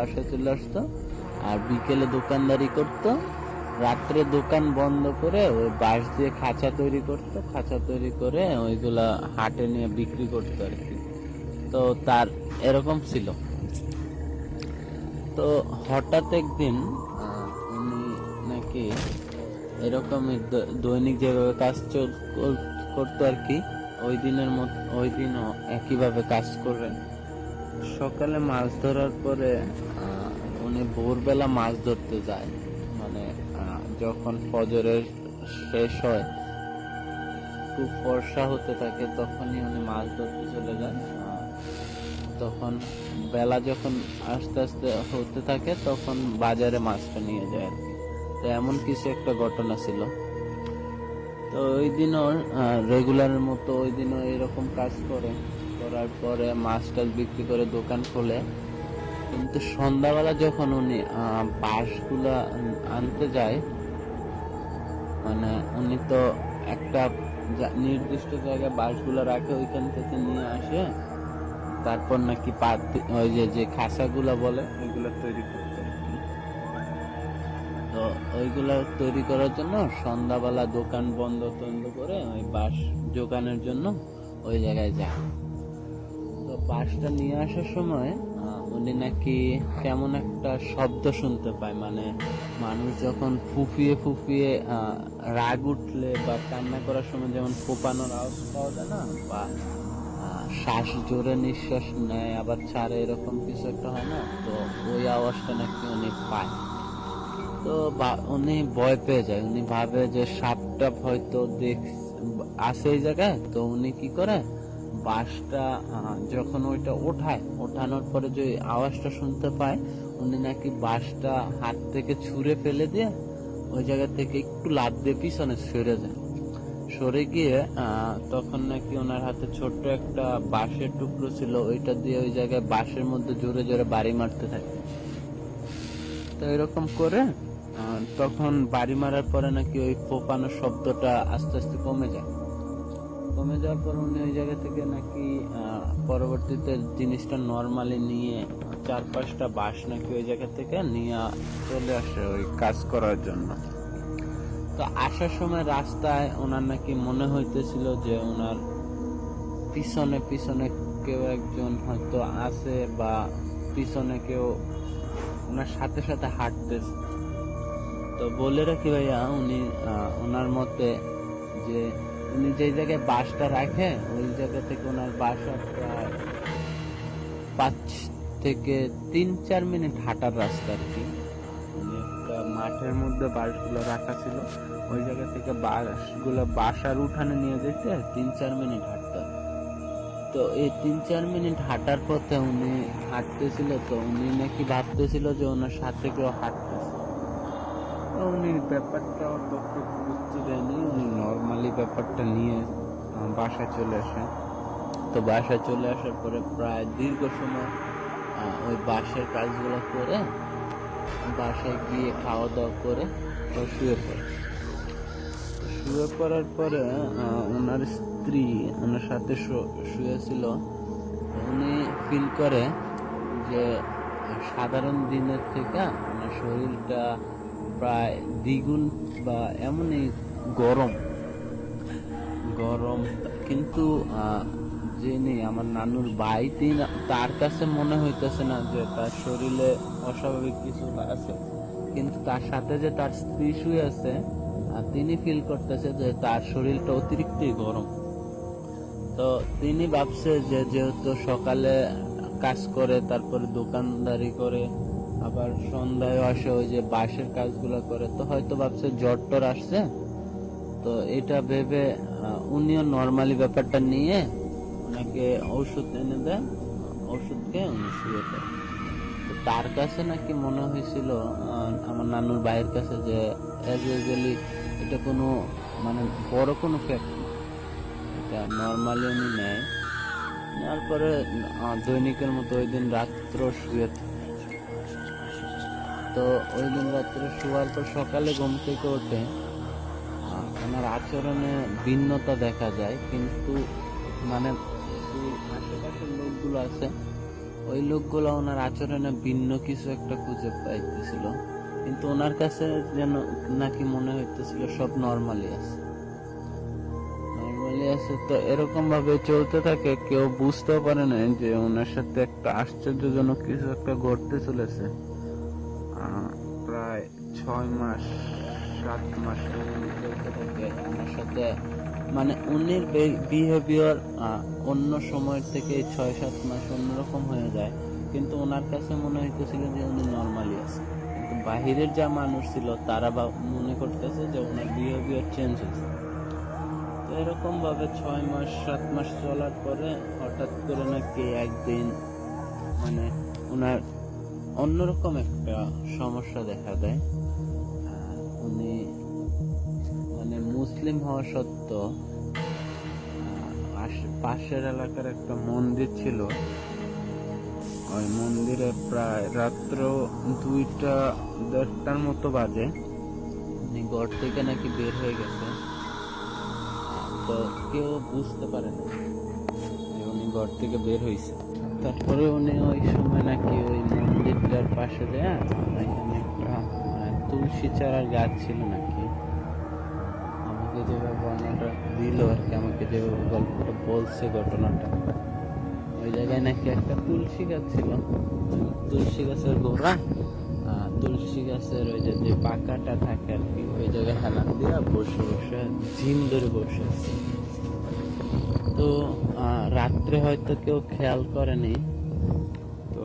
বাসায় চলে আসতো। আর বিকেলে দোকানদারি করতো। রাত্রে দোকান বন্ধ করে ওই বাঁশ দিয়ে খাঁচা তৈরি করতো। খাঁচা তৈরি করে ওইগুলা হাটে নিয়ে বিক্রি করতো আর কি। তো তার এরকম ছিল। তো হঠাৎ একদিন উনি নাকি এরকমই দৈনিক যেভাবে কাজ করতো আর কি, ওই দিনের মত, ওই দিনও একইভাবে কাজ করেন সকালে মাছ ধরার পরে উনি ভোরবেলা মাছ ধরতে যায়। মানে যখন ফজরের শেষ হয়, একটু ফর্সা হতে থাকে, তখনই উনি মাছ ধরতে চলে যান। তখন বেলা যখন আস্তে আস্তে হতে থাকে, তখন বাজারে মাছটা নিয়ে যায় আর কি। তো এমন কিছু একটা ঘটনা ছিল। তো ওই দিনও রেগুলারের মতো ওই দিনও এরকম কাজ করে। করার পরে মাছ টাছ বিক্রি করে দোকান খোলে। কিন্তু সন্ধ্যাবেলা যখন উনি বাঁশগুলা আনতে যায় মানে উনি তো একটা নির্দিষ্ট জায়গায় বাঁশগুলো রাখে, ওইখান থেকে নিয়ে আসে। তারপর নাকি পাত ওই যে যে খাঁচাগুলা বলে, ওইগুলো তৈরি করতে তো ওইগুলা তৈরি করার জন্য সন্ধ্যাবেলা দোকান বন্ধ টন্ধ করে ওই বাঁশ জোগানোর জন্য ওই জায়গায় যায়। তো বাঁশটা নিয়ে আসার সময় উনি নাকি কেমন একটা শব্দ শুনতে পায়। মানে মানুষ যখন ফুফিয়ে ফুফিয়ে রাগ উঠলে বা কান্না করার সময় যেমন ফোপানোর আওয়াজ পাওয়া যায় না, বা শ্বাস জোরে নিঃশ্বাস নেয়, আবার ছাড়ে, এরকম কিছু একটা হয় না, তো ওই আওয়াজটা নাকি উনি পায়। তো উনি ভয় পেয়ে যায়। উনি ভাবে যে সাপটা হয়তো দেখ আছে এই জায়গায়, তো উনি কি করে? আহ, যখন ওইটা ওঠায় ওঠানোর পরে যে আওয়াজটা শুনতে পায় উনি নাকি বাঁশটা হাত থেকে ছুঁড়ে ফেলে দিয়ে ওই জায়গা থেকে একটু লাভ দিয়ে পিছনে সরে যায়। সরে গিয়ে তখন নাকি ওনার হাতে ছোট্ট একটা বাঁশের টুকরো ছিল ওইটা দিয়ে ওই জায়গায় বাঁশের মধ্যে জোরে জোরে বাড়ি মারতে থাকে। তো এরকম করে তখন বাড়ি মারার পরে নাকি ওই ফোপানোর শব্দটা আস্তে আস্তে কমে যায়। কমে যাওয়ার উনি ওই জায়গা থেকে নাকি পরবর্তীতে জিনিসটা নর্মালি নিয়ে চার পাঁচটা বাঁশ নাকি ওই জায়গা থেকে নিয়ে চলে আসে ওই কাজ করার জন্য। তো আসার সময় রাস্তায় ওনার নাকি মনে হইতেছিল যে ওনার পিছনে পিছনে কেউ একজন হয়তো আছে বা পিছনে কেউ ওনার সাথে সাথে হাঁটতেছে। তো বলে রাখি ভাইয়া, উনি ওনার মতে যে উনি যে জায়গায় বাসটা রাখে, ওই জায়গা থেকে ওনার বাসা প্রায় পাঁচ থেকে তিন, চার মিনিট হাঁটার রাস্তা আর কি। একটা মাঠের মধ্যে বাসগুলো রাখা ছিল। ওই জায়গা থেকে বাসগুলো বাসার উঠানে নিয়ে যেতে তিন, চার মিনিট হাঁটতে। তো এই তিন, চার মিনিট হাঁটার পথে উনি হাঁটতেছিল, তো উনি নাকি ভাবতেছিল যে ওনার সাথে কেউ হাঁটতেছে। উনি ব্যাপারটা অত একটু বুঝতে দেয়নি। উনি নর্মালি ব্যাপারটা নিয়ে বাসায় চলে আসেন। তো বাসায় চলে আসার পরে প্রায় দীর্ঘ সময় ওই বাসের কাজগুলো করে বাসায় গিয়ে খাওয়া দাওয়া করে তো শুয়ে পড়ে। শুয়ে পড়ার পরে ওনার স্ত্রী ওনার সাথে শুয়েছিল। উনি ফিল করে যে, সাধারণ দিনের থেকে ওনার শরীরটা প্রায় দ্বিগুণ বা এমনই গরম। গরম, কিন্তু যিনি আমার নানুর তিনি তার কাছে মনে হইতেছে না যে তার শরীরে অস্বাভাবিক কিছু আছে। কিন্তু তার সাথে যে তার স্ত্রী শুয়ে আছে তিনি ফিল করতেছে যে তার শরীরটা অতিরিক্তই গরম। তো তিনি ভাবছে যে যেহেতু সকালে কাজ করে, তারপরে দোকানদারি করে আবার সন্ধ্যায় আসে ওই যে বাঁশের কাজগুলো করে, তো হয়তো ভাবছে জ্বর টর আসছে। তো এটা ভেবে উনিও নর্মালি ব্যাপারটা নিয়ে ওনাকে ঔষধ এনে দেন ওষুধ খেয়ে উনি শুয়ে তো তার কাছে নাকি মনে হয়েছিল আমার নানুর ভাইয়ের কাছে যে অ্যাজ ইউজুয়ালি এটা কোনো মানে বড় কোনো ফ্যাক্ট না। এটা নর্মালি উনি নেয়। নেওয়ার পরে দৈনিকের মতো ওই দিন রাত্র শুয়ে। তো ওই দিন রাত্রে শোয়ার পর সকালে ঘুম থেকে ওঠে। ওনার আচরণে ভিন্নতা দেখা যায়, কিন্তু মানে আশেপাশের লোকগুলো আছে, ওই লোকগুলো ওনার আচরণে ভিন্ন কিছু একটা খুঁজে পাইতেছিল। কিন্তু ওনার কাছে যেন নাকি মনে হইতেছিল সব নর্মালি আছে। নর্মালি আছে তো এরকম ভাবে চলতে থাকে, কেউ বুঝতেও পারে না যে ওনার সাথে একটা আশ্চর্যজনক কিছু একটা ঘটতে চলেছে। প্রায় ছয় মাস, সাত মাস থাকে ওনার সাথে। মানে উনির বিহেভিয়ার অন্য সময়ের থেকে ছয়, সাত মাস অন্যরকম হয়ে যায়। কিন্তু ওনার কাছে মনে হইতেছিল যে উনি নর্মালি আছে। কিন্তু বাহিরের যা মানুষ ছিল, তারা বা মনে করতেছে যে ওনার বিহেভিয়ার চেঞ্জ হয়েছে তো এরকম ভাবে ছয় মাস, সাত মাস চলার পরে হঠাৎ করে নাকি একদিন মানে ওনার অন্যরকম একটা সমস্যা দেখা দেয়। উনি মানে মুসলিম হওয়া সত্ত্বেও পাশের এলাকার একটা মন্দির ছিল। ওই মন্দিরে প্রায় রাত্র দুইটা, দেড়টার মতো বাজে। উনি ঘর থেকে নাকি বের হয়ে গেছে। তো কেউ বুঝতে পারে না। উনি ঘর থেকে বের হয়েছে তারপরে উনি ওই সময় নাকি ওই মন্দিরটার পাশে দেয়া একটা তুলসী চারার গাছ ছিল নাকি। আমাকে যেভাবে বর্ণনাটা দিল আর কি, আমাকে যেভাবে গল্পটা বলছে ঘটনাটা, ওই জায়গায় নাকি একটা তুলসী গাছ ছিল। তুলসী গাছের গোড়া তুলসী গাছের ওই যে যে পাকাটা থাকে আর কি, ওই জায়গায় হেলান দিয়া বসে বসে, ঝিম ধরে বসে আছে। তো আহ, রাত্রে হয়তো কেউ খেয়াল করেনি। তো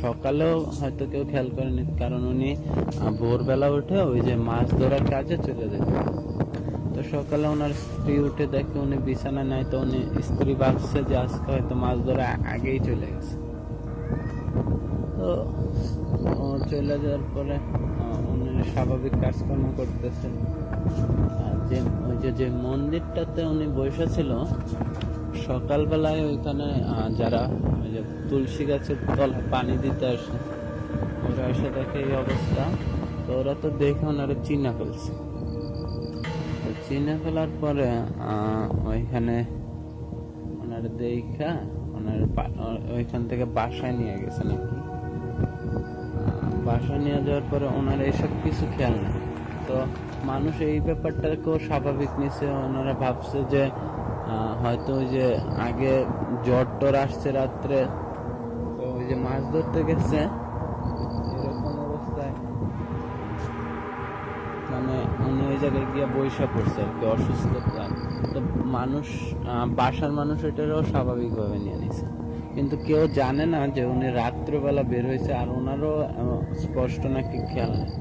সকালেও হয়তো কেউ খেয়াল করেনি কারণ উনি ভোরবেলা উঠে ওই যে মাছ ধরার কাজে চলে যেত। তো সকালে ওনার স্ত্রী উঠে দেখে উনি বিছানা নাই তো উনি স্ত্রী ভাবছে যে আজকে হয়তো মাছ ধরা আগেই চলে গেছে। তো চলে যাওয়ার পরে উনি স্বাভাবিক কাজকর্ম করতেছে। যে ওই যে মন্দিরটাতে উনি বসে ছিল সকালবেলায় ওইখানে যারা ওই যে তুলসী গাছের তল পানি দিতে আসে, ওরা এসে দেখে এই অবস্থা। তো ওরা তো দেখে ওনারা চিনা ফেলছে। চিনে ফেলার পরে ওইখানে ওনার দেখা, ওনার ওইখান থেকে বাসায় নিয়ে গেছে নাকি। বাসায় নিয়ে যাওয়ার পরে ওনার এইসব কিছু খেয়াল নেই। তো মানুষ এই ব্যাপারটাকেও স্বাভাবিক নিছে ওনারা ভাবছে যে হয়তো ওই যে আগে জ্বর টর আসছে রাত্রে, তো ওই যে মাছ ধরতে গেছে। এরকম অবস্থায় মানে উনি ওই জায়গায় গিয়ে বৈশা পড়ছে আর কি, অসুস্থ তো মানুষ বাসার মানুষ এটারও স্বাভাবিকভাবে নিয়ে নিছে। কিন্তু কেউ জানে না যে উনি রাত্রেবেলা বের হয়েছে, আর ওনারও স্পষ্ট নাকি খেয়াল নেই।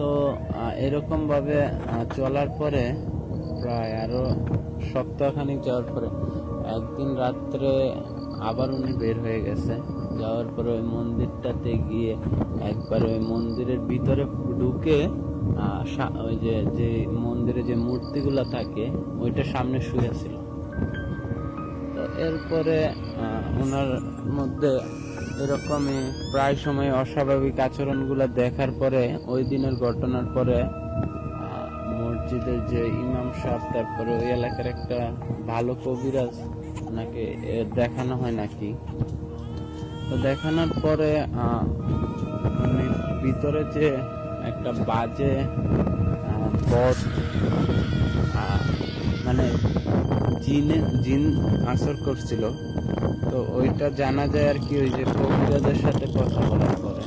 তো আহ, এরকম ভাবে চলার পরে প্রায় আরও সপ্তাহখানিক যাওয়ার পরে একদিন রাত্রে আবার উনি বের হয়ে গেছে। যাওয়ার পরে ওই মন্দিরটাতে গিয়ে একবার ওই মন্দিরের ভিতরে ঢুকে ওই যে যে মন্দিরে যে মূর্তিগুলা থাকে ওইটা সামনে শুয়েছিল তো এরপরে ওনার মধ্যে এরকমই প্রায় সময় অস্বাভাবিক আচরণগুলো দেখার পরে ওই দিনের ঘটনার পরে মসজিদের যে ইমাম সাহেব তারপরে ওই এলাকার একটা ভালো কবিরাজ ওনাকে দেখানো হয় নাকি? তো দেখানোর পরে উনি ভিতরে যে একটা বাজে আহ, মানে জিনে জিন আসর করছিল তো ওইটা জানা যায় আর কি, ওই যে কবিরাজের সাথে কথা বলার পরে।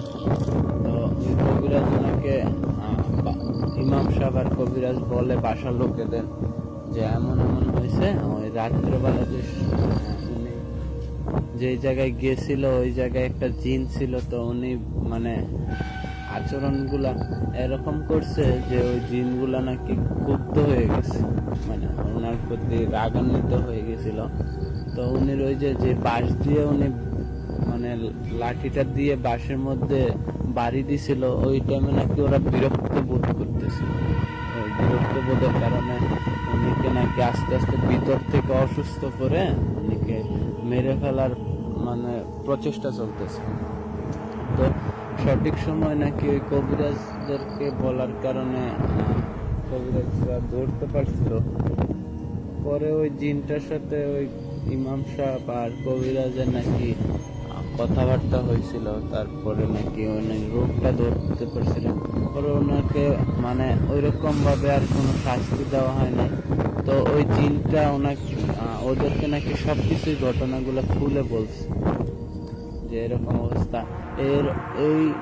তো ওই কবিরাজ ওনাকে ইমাম সাহেব আর কবিরাজ বলে বাসার লোকেদের যে এমন এমন হয়েছে, ওই রাত্রেবেলা যে উনি যে জায়গায় গিয়েছিল, ওই জায়গায় একটা জিন ছিল, তো উনি মানে আচরণগুলা এরকম করছে যে ওই জিনগুলা নাকি ক্ষুব্ধ হয়ে গেছে। মানে ওনার প্রতি রাগান্বিত হয়ে গেছিল। তো উনি ওই যে যে বাঁশ দিয়ে উনি মানে লাঠিটা দিয়ে বাঁশের মধ্যে বাড়ি দিছিল, ওই টাইমে নাকি ওরা বিরক্ত বোধ করতেছিল। ওই বিরক্ত বোধের কারণে উনিকে নাকি আস্তে আস্তে ভিতর থেকে অসুস্থ করে উনিকে মেরে ফেলার মানে প্রচেষ্টা চলতেছে। তো সঠিক সময় নাকি ওই কবিরাজদেরকে বলার কারণে কবিরাজরা ধরতে পারছিল। পরে ওই জিনটার সাথে ওই ইমাম সাহেব আর কবিরাজের নাকি কথাবার্তা হয়েছিল, তারপরে নাকি উনি রোগটা ধরতে পারছিলেন। পরে ওনাকে মানে ওইরকম ভাবে আর কোনো শাস্তি দেওয়া হয় তো ওই জিনটা ওনাকে ওদেরকে নাকি সবকিছুই ঘটনাগুলো খুলে বলছে যে এরকম অবস্থা। এর, এই,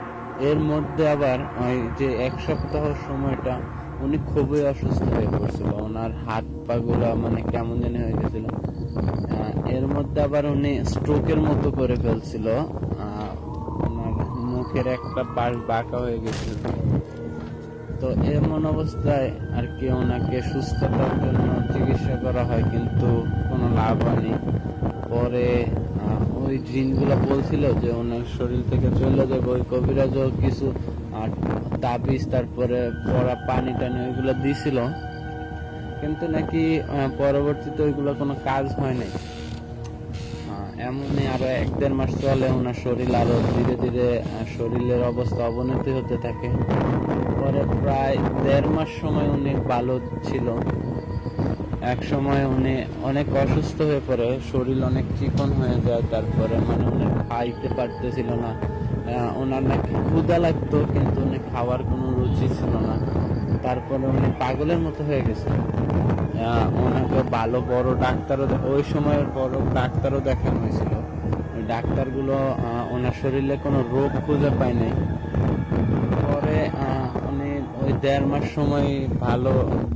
এর মধ্যে আবার ওই যে এক সপ্তাহ সময়টা উনি খুবই অসুস্থ হয়ে পড়ছিল। ওনার হাত পা গুলা মানে কেমন জানি হয়ে গেছিল। এর মধ্যে আবার উনি স্ট্রোকের মতো করে ফেলছিল। ওনার মুখের একটা পাশ বাঁকা হয়ে গেছিল। তো এমন অবস্থায় আর কি ওনাকে সুস্থতার জন্য চিকিৎসা করা হয়, কিন্তু কোনো লাভ হয়নি। পরে ওই জিনগুলো বলছিল যে ওনার শরীর থেকে চলে যাবে ওই কবিরাজও কিছু আহ, তাবিজ তারপরে পড়া পানি টানি ওইগুলো দিছিল। কিন্তু নাকি পরবর্তীতে ওইগুলো কোনো কাজ হয় নাই। এমনই আরও এক দেড় মাস চলে ওনার শরীর আরও ধীরে ধীরে শরীরের অবস্থা অবনতি হতে থাকে। পরে প্রায় দেড় মাস সময় উনি ভালো ছিল। এক সময় উনি অনেক অসুস্থ হয়ে পড়ে, শরীর অনেক চিকন হয়ে যায়, তারপরে মানে উনি খাইতে পারতেছিল না। ওনার নাকি ক্ষুদা লাগতো, কিন্তু উনি খাওয়ার কোনো রুচি ছিল না। তারপরে উনি পাগলের মতো হয়ে গেছে। ওনাকে ভালো বড় ডাক্তারও ওই সময়ের বড় ডাক্তারও দেখানো হয়েছিল। ডাক্তারগুলো ওনার শরীরে কোনো রোগ খুঁজে পায় নাই। পরে উনি ওই দেড় মাস সময় ভালো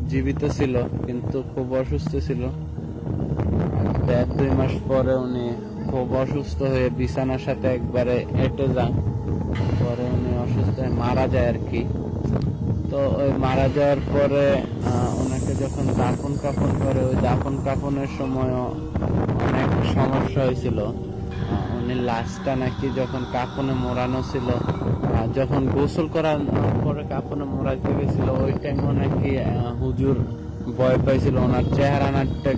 জীবিত ছিল কিন্তু খুব অসুস্থ ছিল। দেড় দুই মাস পরে উনি খুব অসুস্থ হয়ে বিছানার সাথে একবারে এঁটে যান। পরে উনি অসুস্থ হয়ে মারা যায় আর কি। তো ওই মারা যাওয়ার পরে ওনাকে যখন দাফন কাফন করে, ওই দাফন কাফনের সময়ও অনেক সমস্যা হয়েছিল। উনি লাশটা নাকি যখন কাফনে মোড়ানো ছিল যখন গোসল করার পরে কাফনে মোড়াইতে গেছিল, ওই টাইমও নাকি হুজুর ভয় পাইছিল ওনার চেহারা নাটটা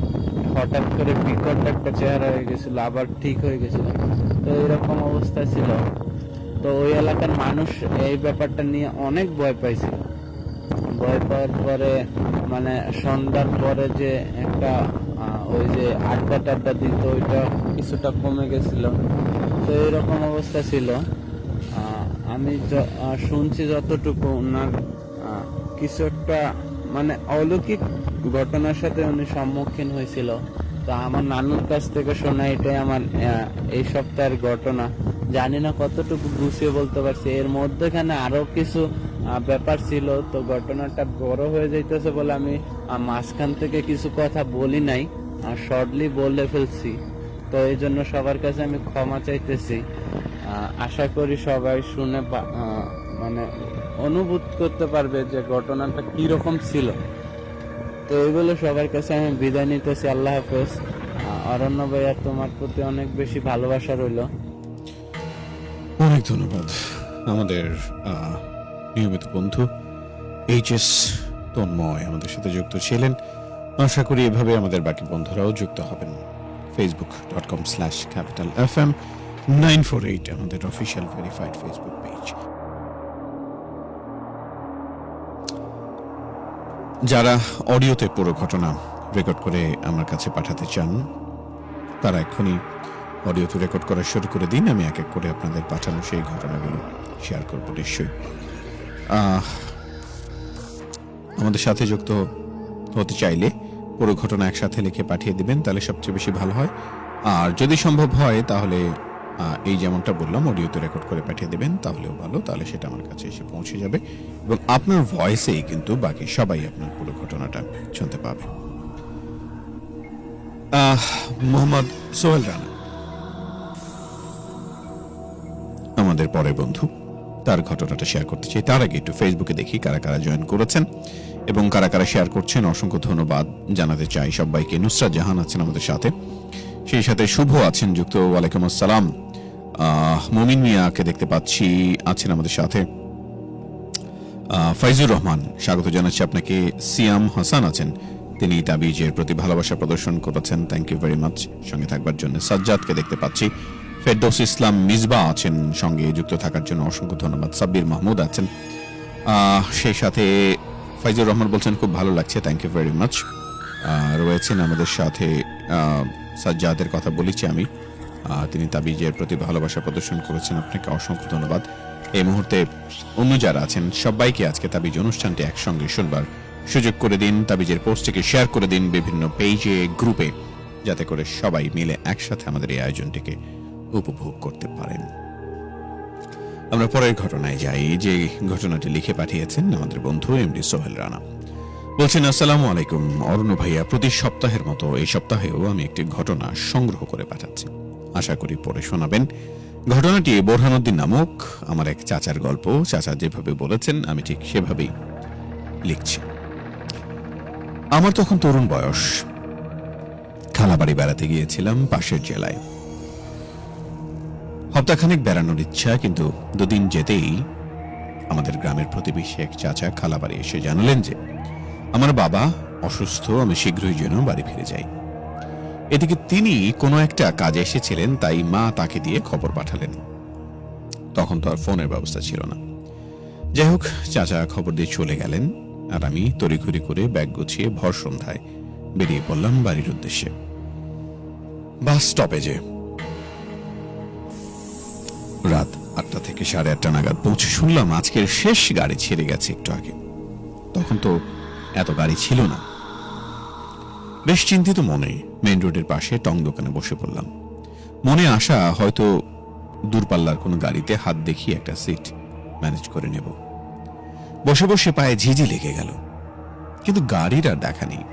হঠাৎ করে বিকট একটা চেহারা হয়ে গেছিল, আবার ঠিক হয়ে গেছিল। তো এরকম অবস্থা ছিল। তো ওই এলাকার মানুষ এই ব্যাপারটা নিয়ে অনেক ভয় পাইছিল। ভয় পাওয়ার পরে মানে সন্ধ্যার পরে যে একটা ওই যে আড্ডা টাড্ডা দিত, ওইটা কিছুটা কমে গেছিল। তো এরকম অবস্থা ছিল। আমি শুনছি যতটুকু, ওনার কিছু একটা মানে অলৌকিক ঘটনার সাথে উনি সম্মুখীন হয়েছিল। তো আমার নানুর কাছ থেকে শোনা এটাই আমার এই সপ্তাহের ঘটনা। জানি না কতটুকু গুছিয়ে বলতে পারছি। এর মধ্যেখানে আরও কিছু ব্যাপার ছিল। তো ঘটনাটা বড় হয়ে যাইতেছে বলে আমি মাঝখান থেকে কিছু কথা বলি নাই শর্টলি বলে ফেলছি। তো এই জন্য সবার কাছে আমি ক্ষমা চাইতেছি। আশা করি সবাই শুনে মানে অনুভূত করতে পারবে যে ঘটনাটা কি রকম ছিল। তো এইগুলো সবার কাছে আমি বিদায় নিতেছি। আল্লাহ হাফেজ। অরণ্য ভাইয়া, তোমার প্রতি অনেক বেশি ভালোবাসা রইল। অনেক ধন্যবাদ। আমাদের নিয়মিত বন্ধু এইচ এস তন্ময় আমাদের সাথে যুক্ত ছিলেন। আশা করি এভাবে আমাদের বাকি বন্ধুরাও যুক্ত হবেন। Facebook dot com slash capital F M nine four eight আমাদের অফিসিয়াল ভেরিফাইড ফেসবুক পেজ যারা অডিওতে পুরো ঘটনা রেকর্ড করে আমার কাছে পাঠাতে চান, তারা এক্ষুনি অডিওতে রেকর্ড করা শুরু করে দিন। আমি এক এক করে আপনাদের পাঠানো সেই ঘটনাগুলো শেয়ার করব নিশ্চয়ই। আমাদের সাথে যুক্ত হতে চাইলে পুরো ঘটনা একসাথে লিখে পাঠিয়ে দিবেন, তাহলে সবচেয়ে বেশি ভালো হয়। আর যদি সম্ভব হয়, তাহলে এই যেমনটা বললাম, অডিওতে রেকর্ড করে পাঠিয়ে দেবেন, তাহলেও ভালো। তাহলে সেটা আমার কাছে এসে পৌঁছে যাবে। এবং আপনার ভয়েসেই কিন্তু বাকি সবাই আপনার পুরো ঘটনাটা শুনতে পাবে। মোহাম্মদ সোহেল রানা। আমাদের পরের বন্ধু। তার ঘটনাটা শেয়ার করতে চাই। তার আগে একটু ফেসবুকে দেখি কারা কারা জয়েন করেছেন। এবং কারা কারা শেয়ার করছেন, অসংখ্য ধন্যবাদ জানাতে চাই সবাইকে। নুসরাত জাহান আছেন আমাদের সাথে। সেই সাথে শুভ আছেন যুক্ত। ওয়ালাইকুম আসসালাম। মমিন মিয়াকে দেখতে পাচ্ছি, আছেন আমাদের সাথে। ফাইজুর রহমান, স্বাগত জানাচ্ছি আপনাকে। সিয়াম হাসান আছেন, তিনি তাবিজের প্রতি ভালোবাসা প্রদর্শন করেছেন। থ্যাংক ইউ ভেরি মাচ সঙ্গে থাকবার জন্য সাজ্জাদকে দেখতে পাচ্ছি। ফেরদৌস ইসলাম মিসবা আছেন, সঙ্গে যুক্ত থাকার জন্য অসংখ্য ধন্যবাদ। সাব্বির মাহমুদ আছেন। সেই সাথে ফাইজুর রহমান বলছেন, খুব ভালো লাগছে। থ্যাংক ইউ ভেরি মাচ রয়েছেন আমাদের সাথে সাজ্জাদের কথা বলেছি আমি। তিনি তাবিজের প্রতি ভালোবাসা প্রদর্শন করেছেন। আপনাকে অসংখ্য ধন্যবাদ। এই মুহূর্তে অন্য যারা আছেন, সবাইকে আজকে তাবিজ অনুষ্ঠানটি একসঙ্গে শুনবার সুযোগ করে দিন। তাবিজের পোস্টটিকে শেয়ার করে দিন বিভিন্ন পেজে, গ্রুপে, যাতে করে সবাই মিলে একসাথে আমাদের এই আয়োজনটিকে উপভোগ করতে পারেন। আমরা পরের ঘটনায় যাই। যে ঘটনাটি লিখে পাঠিয়েছেন আমাদের বন্ধু এমডি সোহেল রানা। বলছেন, আসসালামু আলাইকুম। অরুণ ভাইয়া, প্রতি সপ্তাহের মতো এই সপ্তাহেও আমি একটি ঘটনা সংগ্রহ করে পাঠাচ্ছি। আশা করি পরে শোনাবেন। ঘটনাটি বোরহানুদ্দিন নামক আমার এক চাচার গল্প। চাচা যেভাবে বলেছেন, আমি ঠিক সেভাবেই লিখছি। আমার তখন তরুণ বয়স। খালাবাড়ি বেড়াতে গিয়েছিলাম পাশের জেলায়। সপ্তাহখানেক বেড়ানোর ইচ্ছা, কিন্তু দুদিন যেতেই আমাদের গ্রামের প্রতিবেশী এক চাচা খালাবাড়ি এসে জানালেন যে আমার বাবা অসুস্থ, আমি শীঘ্রই যেন বাড়ি ফিরে যাই। এদিকে তিনি কোনো একটা কাজে এসেছিলেন, তাই মা তাকে দিয়ে খবর পাঠালেন। তখন তো আর ফোনের ব্যবস্থা ছিল না। যাই হোক, চাচা খবর দিয়ে চলে গেলেন, আর আমি তড়িঘড়ি করে ব্যাগ গুছিয়ে ভর সন্ধ্যায় বেরিয়ে পড়লাম বাড়ির উদ্দেশ্যে। বাস স্টপেজে। রাত আটটা থেকে সাড়ে আটটা নাগাদ পৌঁছে শুনলাম আজকের শেষ গাড়ি ছেড়ে গেছে একটু আগে। তখন তো এত গাড়ি ছিল না। বেশ চিন্তিত মনে মেইন রোডের পাশে টং দোকানে বসে পড়লাম। মনে আশা, হয়তো দূরপাল্লার কোনো গাড়িতে হাত দেখিয়ে একটা সিট ম্যানেজ করে নেব। বসে বসে পায়ে ঝিঝি লেগে গেল। কিন্তু গাড়ির আর দেখা নেই।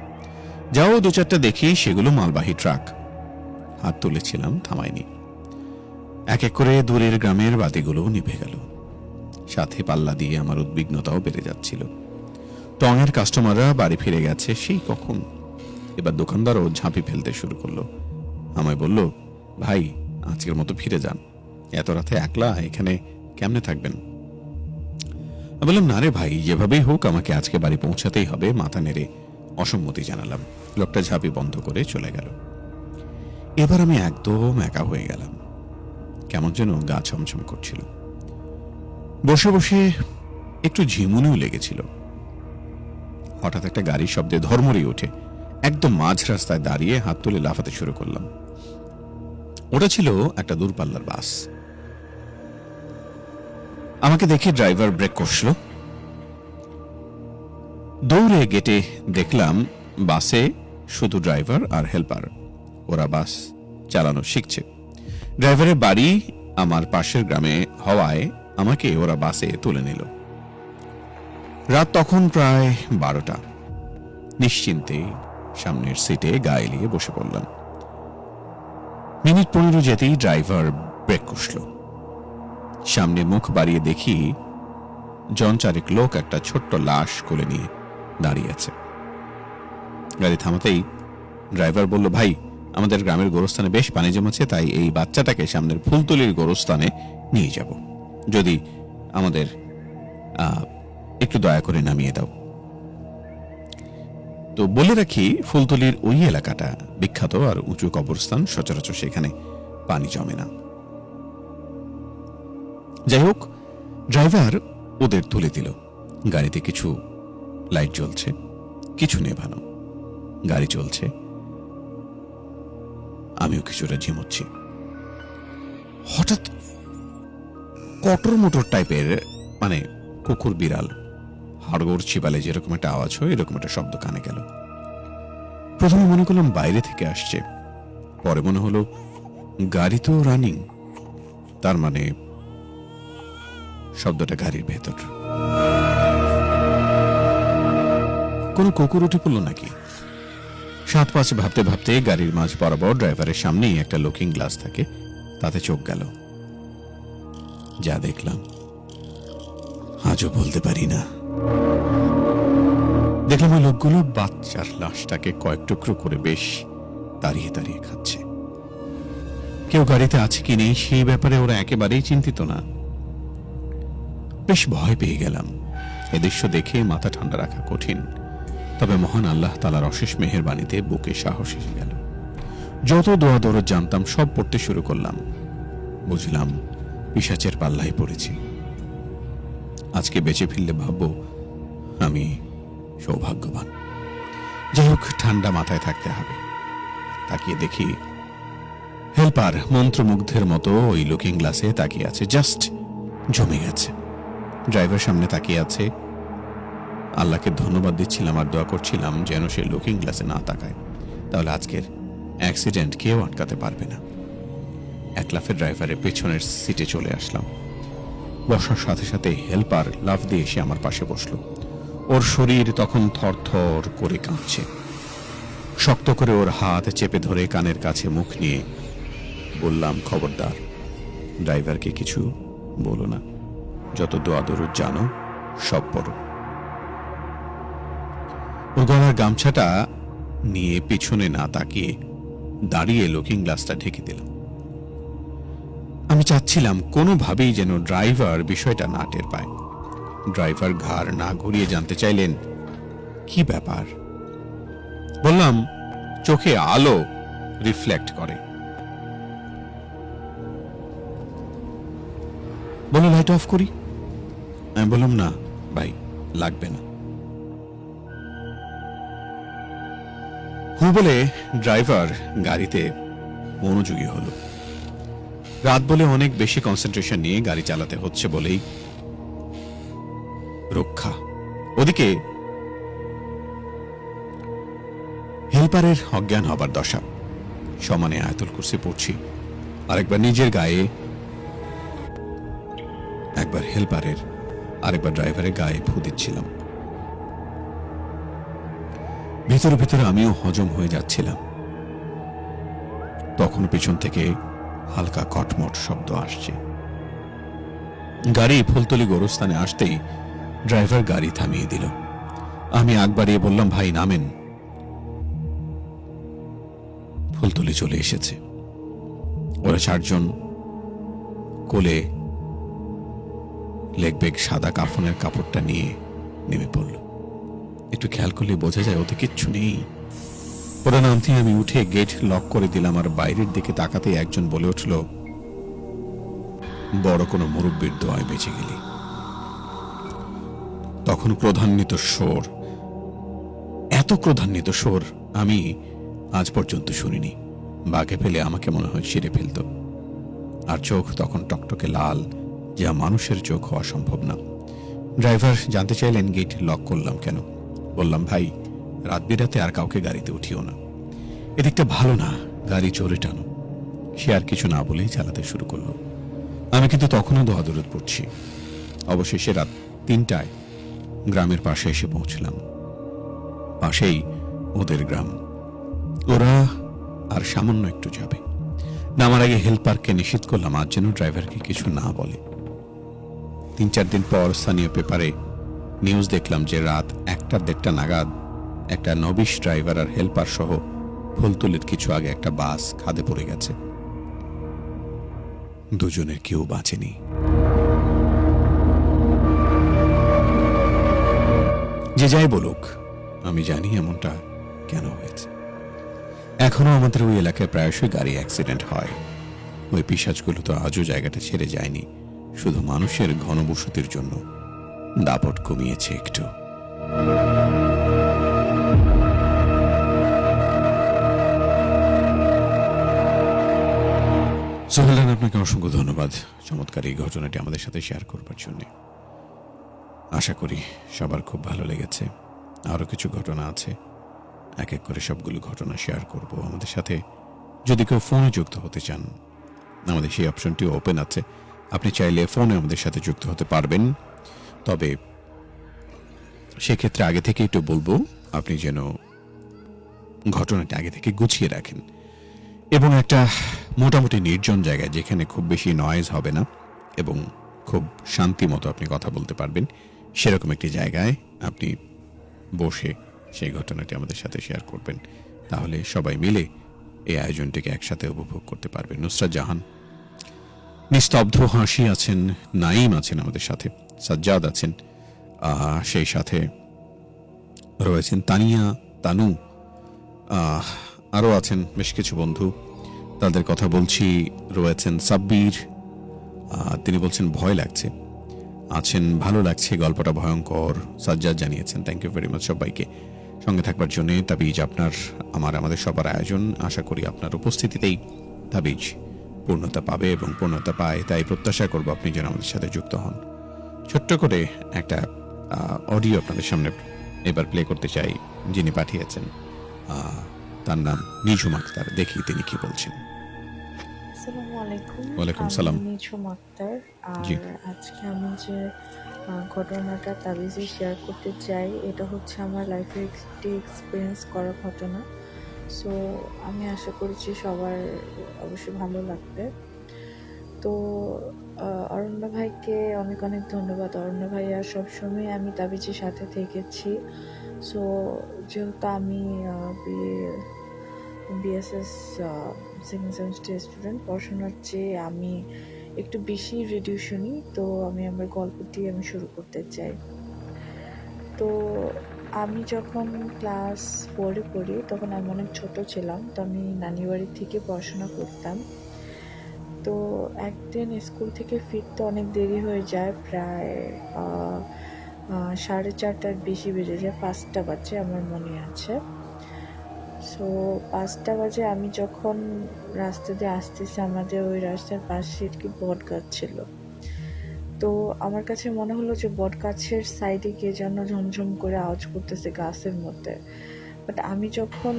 যাও দু চারটা দেখি, সেগুলো মালবাহী ট্রাক। হাত তুলেছিলাম, থামায়নি। এক এক করে দূরের গ্রামের বাতিগুলোও নিভে গেল। সাথে পাল্লা দিয়ে আমার উদ্বিগ্নতাও বেড়ে যাচ্ছিল। টঙের কাস্টমাররা বাড়ি ফিরে গেছে, সেই কখন। এবার দোকানদারও ঝাঁপি ফেলতে শুরু করল। আমায় বলল, ভাই, আজকের মতো ফিরে যান। এত রাতে একলা, এখানে কেমনে থাকবেন? বললাম, না রে ভাই, যেভাবেই হোক, আমাকে আজকে বাড়ি পৌঁছাতেই হবে। মাথা নেড়ে অসম্মতি জানালাম। লোকটা ঝাঁপি বন্ধ করে চলে গেল। এবার আমি একদম একা হয়ে গেলাম। কেমন যেন গা ছমছম করছিল। বসে বসে একটু ঝিমুনিও লেগেছিল। হঠাৎ একটা গাড়ির শব্দে ধর্মরি ওঠে। একদম মাঝ রাস্তায় দাঁড়িয়ে হাত তুলে লাফাতে শুরু করলাম। ওটা ছিল একটা দূরপাল্লার বাস। আমাকে দেখে ড্রাইভার ব্রেক কষল। দৌড়ে গেটে দেখলাম বাসে শুধু ড্রাইভার আর হেল্পার। ওরা বাস চালানো শিখছে। ড্রাইভারের বাড়ি আমার পাশের গ্রামে হওয়ায় আমাকে ওরা বাসে তুলে নিল। রাত তখন প্রায় বারোটা। নিশ্চিন্তে সামনের সিটে গা এলিয়ে বসে পড়লাম। মিনিট পনেরো যেতেই ড্রাইভার ব্রেক কষল। সামনে মুখ বাড়িয়ে দেখি জন চারেক লোক একটা ছোট্ট লাশ কোলে নিয়ে দাঁড়িয়ে আছে। গাড়ি থামাতেই ড্রাইভার বলল, ভাই, আমাদের গ্রামের গোরস্থানে বেশ পানি জমেছে, তাই এই বাচ্চাটাকে সামনের ফুলতলির গোরস্থানে নিয়ে যাব। যদি আমাদের একটু দয়া করে নামিয়ে দাও। তো বলে রাখি, ফুলতলির ওই এলাকাটা বিখ্যাত আর উঁচু কবরস্থান সচরাচর সেখানে পানি জমে না। যাই হোক, ড্রাইভার ওদের তুলে দিল। গাড়িতে কিছু লাইট জ্বলছে, কিছু নেভানো। গাড়ি চলছে। আমিও কিছুটা ঝিমুচ্ছি। হঠাৎ কটর মোটর টাইপের মানে কুকুর বিড়াল হাড়গোড় চিবালে যেরকম একটা আওয়াজ হয়, এরকম একটা শব্দ কানে গেল। প্রথমে মনে করলাম বাইরে থেকে আসছে। পরে মনে হলো, গাড়ি তো রানিং তার মানে শব্দটা গাড়ির ভেতর। কোনো কুকুর উঠে পড়ল নাকি? সাত পাঁচ ভাবতে ভাবতে গাড়ির মাঝ বরাবর ড্রাইভারের সামনেই একটা লুকিং গ্লাস থাকে, তাতে চোখ গেল। যা দেখলাম, আজও বলতে পারি না। দেখলাম ওই লোকগুলো বাচ্চার লাশটাকে কয়েক টুকরো করে বেশ দাঁড়িয়ে দাঁড়িয়ে খাচ্ছে। কেউ গাড়িতে আছে কি নেই সেই ব্যাপারে ওরা একেবারেই চিন্তিত না। বেশ ভয় পেয়ে গেলাম। এ দৃশ্য দেখে মাথা ঠান্ডা রাখা কঠিন। তবে মহান আল্লাহ তালার অশেষ মেহেরবাণীতে বুকে সাহস এসে গেল। যত দোয়া দরদ জানতাম সব পড়তে শুরু করলাম। বুঝলাম পিসাচের পাল্লায় পড়েছি। আজকে বেঁচে ফিরলে ভাববো আমি সৌভাগ্যবান। যাই হোক, ঠান্ডা মাথায় থাকতে হবে। তাকিয়ে দেখি হেল্পার মন্ত্রমুগ্ধের মতো ওই লুকিং গ্লাসে তাকিয়ে আছে জাস্ট জমে গেছে। ড্রাইভার সামনে তাকিয়ে আছে। আল্লাহকে ধন্যবাদ দিচ্ছিলাম আর দোয়া করছিলাম যেন সে লুকিং গ্লাসে না তাকায়। তাহলে আজকের অ্যাক্সিডেন্ট কেউ আটকাতে পারবে না। এক লাফে ড্রাইভারের পেছনের সিটে চলে আসলাম। বসার সাথে সাথে হেল্পার লাফ দিয়ে এসে আমার পাশে বসল। ওর শরীর তখন থরথর করে কাঁপছে। শক্ত করে ওর হাত চেপে ধরে কানের কাছে মুখ নিয়ে বললাম, খবরদার, ড্রাইভারকে কিছু বলো না। যত দোয়া দরুদ জানো, সব পড়ো। ও গলার গামছাটা নিয়ে পিছনে না তাকিয়ে দাঁড়িয়ে লুকিং গ্লাসটা ঢেকে দিলাম। আমি চাচ্ছিলাম কোনোভাবেই যেন ড্রাইভার বিষয়টা না টের পায়। ড্রাইভার ঘাড় না ঘুরিয়ে জানতে চাইলেন, কি ব্যাপার? বললাম, চোখে আলো রিফ্লেক্ট করে। বলো লাইট অফ করি? আমি বললাম, না, ভাই, লাগবে না। হু বলে ড্রাইভার গাড়িতে মনোযোগী হলো। রাত বলে অনেক বেশি কনসেন্ট্রেশন নিয়ে গাড়ি চালাতে হচ্ছে বলেই রক্ষা। ওদিকে হেল্পারের অজ্ঞান হবার দশা। সমানে আয়তুল কুরসি পড়ছি। আরেকবার নিজের গায়ে একবার হেল্পারের, আরেকবার ড্রাইভারের গায়ে ফু দিচ্ছিলাম। ভিতরে ভিতরে আমিও হজম হয়ে যাচ্ছিলাম। তখন পিছন থেকে হালকা কটমট শব্দ আসছে। গাড়ি ফুলতলি গোরস্থানে আসতেই ড্রাইভার গাড়ি থামিয়ে দিল। আমি আগ বাড়িয়ে বললাম, ভাই, নামেন। ফুলতলি চলে এসেছে। ওরা চারজন কোলে লেগবেগ সাদা কাফনের কাপড়টা নিয়ে নেমে পড়ল। একটু খেয়াল করলে বোঝা যায়, ওতে কিচ্ছু নেই। ওরা নামতে আমি উঠে গেট লক করে দিলাম আর বাইরের দিকে তাকাতে একজন বলে উঠল, বড় কোনো মুরব্বীর দোয়ায় বেঁচে গেলি। তখন ক্রধান্বিত সোর এত ক্রধান্বিত সোর আমি আজ পর্যন্ত শুনিনি। বাঘে ফেলে আমাকে মনে হয় ছিঁড়ে ফেলত। আর চোখ তখন টকটকে লাল, যা মানুষের চোখ হওয়া সম্ভব না। ড্রাইভার, জানতে চাইলেন গেট লক করলাম কেন? বললাম, ভাই রাত বিরাতে আর কাউকে গাড়িতে উঠিও না। এদিকটা ভালো না, গাড়ি চোরে টানো। সে আর কিছু না বলেই চালাতে শুরু করল। আমি কিন্তু তখনও দোয়াদরদ পড়ছি। অবশেষে রাত তিনটায় গ্রামের পাশে এসে পৌঁছলাম। পাশেই ওদের গ্রাম। ওরা আর সামান্য একটু যাবে। নামার আগে হেল্পারকে নিষেধ করলাম আর যেন ড্রাইভারকে কিছু না বলে। তিন চার দিন পর স্থানীয় পেপারে নিউজ দেখলাম যে রাত একটা দেড়টা নাগাদ একটা নবিশ ড্রাইভার আর হেল্পার সহ ফুলতুলির কিছু আগে একটা বাস খাদে পড়ে গেছে। দুজনের কেউ বাঁচেনি। যে যাই বলুক, আমি জানি এমনটা কেন হয়েছে। এখনও আমাদের ওই এলাকায় প্রায়শই গাড়ি অ্যাক্সিডেন্ট হয়। ওই পিসাজগুলো তো আজও জায়গাটা ছেড়ে যায়নি। শুধু মানুষের ঘনবসতির জন্য দাপট কমিয়েছে একটু। আপনাকে অসংখ্য ধন্যবাদ। চমৎকার এই ঘটনাটি আমাদের সাথে শেয়ার করবার জন্য। আশা করি সবার খুব ভালো লেগেছে। আরও কিছু ঘটনা আছে। এক এক করে সবগুলো ঘটনা শেয়ার করব আমাদের সাথে। যদি কেউ ফোনে যুক্ত হতে চান, আমাদের সেই অপশনটি ওপেন আছে। আপনি চাইলে ফোনে আমাদের সাথে যুক্ত হতে পারবেন। তবে সেক্ষেত্রে আগে থেকে একটু বলব, আপনি যেন ঘটনাটি আগে থেকে গুছিয়ে রাখেন। এবং একটা মোটামুটি নির্জন জায়গায় যেখানে খুব বেশি নয়েজ হবে না এবং খুব শান্তি মতো আপনি কথা বলতে পারবেন, সেরকম একটি জায়গায় আপনি বসে সেই ঘটনাটি আমাদের সাথে শেয়ার করবেন। তাহলে সবাই মিলে এই আয়োজনটিকে একসাথে উপভোগ করতে পারবেন। নুসরাত জাহান, নিস্তব্ধ হাসি আছেন নাইম আছেন আমাদের সাথে, সাজ্জাদ আছেন সেই সাথে রয়েছেন তানিয়া, তানু আরও আছেন বেশ কিছু বন্ধু। তাদের কথা বলছি, রয়েছেন সাব্বির তিনি বলছেন ভয় লাগছে। আছেন, ভালো লাগছে, গল্পটা ভয়ঙ্কর, সাজ্জাদ জানিয়েছেন থ্যাংক ইউ ভেরি মাচ সবাইকে। সঙ্গে থাকবার জন্য তাবিজ আপনার, আমার, আমাদের সবার আয়োজন। আশা করি আপনার উপস্থিতিতেই তাবিজ পূর্ণতা পাবে এবং পূর্ণতা পায়। তাই প্রত্যাশা করব আপনি যেন আমাদের সাথে যুক্ত হন। ছোট্ট করে একটা অডিও আপনাদের সামনে এবার প্লে করতে চাই, যিনি পাঠিয়েছেন। তার নাম নিঝুম আক্তার দেখি তিনি কি বলছেন। ওয়ালাইকুম সালাম। নিঝুম আক্তার আর আজকে আমি যে ঘটনাটা তাবিজে শেয়ার করতে চাই এটা হচ্ছে আমার লাইফের একটি এক্সপিরিয়েন্স করা ঘটনা। সো আমি আশা করছি সবার অবশ্যই ভালো লাগবে। তো অরণ্য ভাইকে অনেক অনেক ধন্যবাদ। অরণ্য ভাইয়া সবসময় আমি তাবিজের সাথে থেকেছি। সো যেহেতু আমি বিএসএস সেকেন্ড সেমিস্টার স্টুডেন্ট পড়াশোনার চেয়ে আমি একটু বেশি রেডিও শুনি তো আমি আমার গল্পটি আমি শুরু করতে চাই। তো আমি যখন ক্লাস ফোরে পড়ি, তখন আমি অনেক ছোট ছিলাম, তো আমি নানি বাড়ি থেকে পড়াশোনা করতাম। তো একদিন স্কুল থেকে ফিরতে অনেক দেরি হয়ে যায়, প্রায় সাড়ে চারটার বেশি বেজে যায়, পাঁচটা বাজে আমার মনে আছে। সো পাঁচটা বাজে আমি যখন রাস্তা দিয়ে আসতেছি, আমাদের ওই রাস্তার পাশে একটি বট গাছ ছিল। তো আমার কাছে মনে হলো যে বট গাছের সাইডে কে যেন ঝমঝম করে আওয়াজ করতেছে গাছের মধ্যে। বাট আমি যখন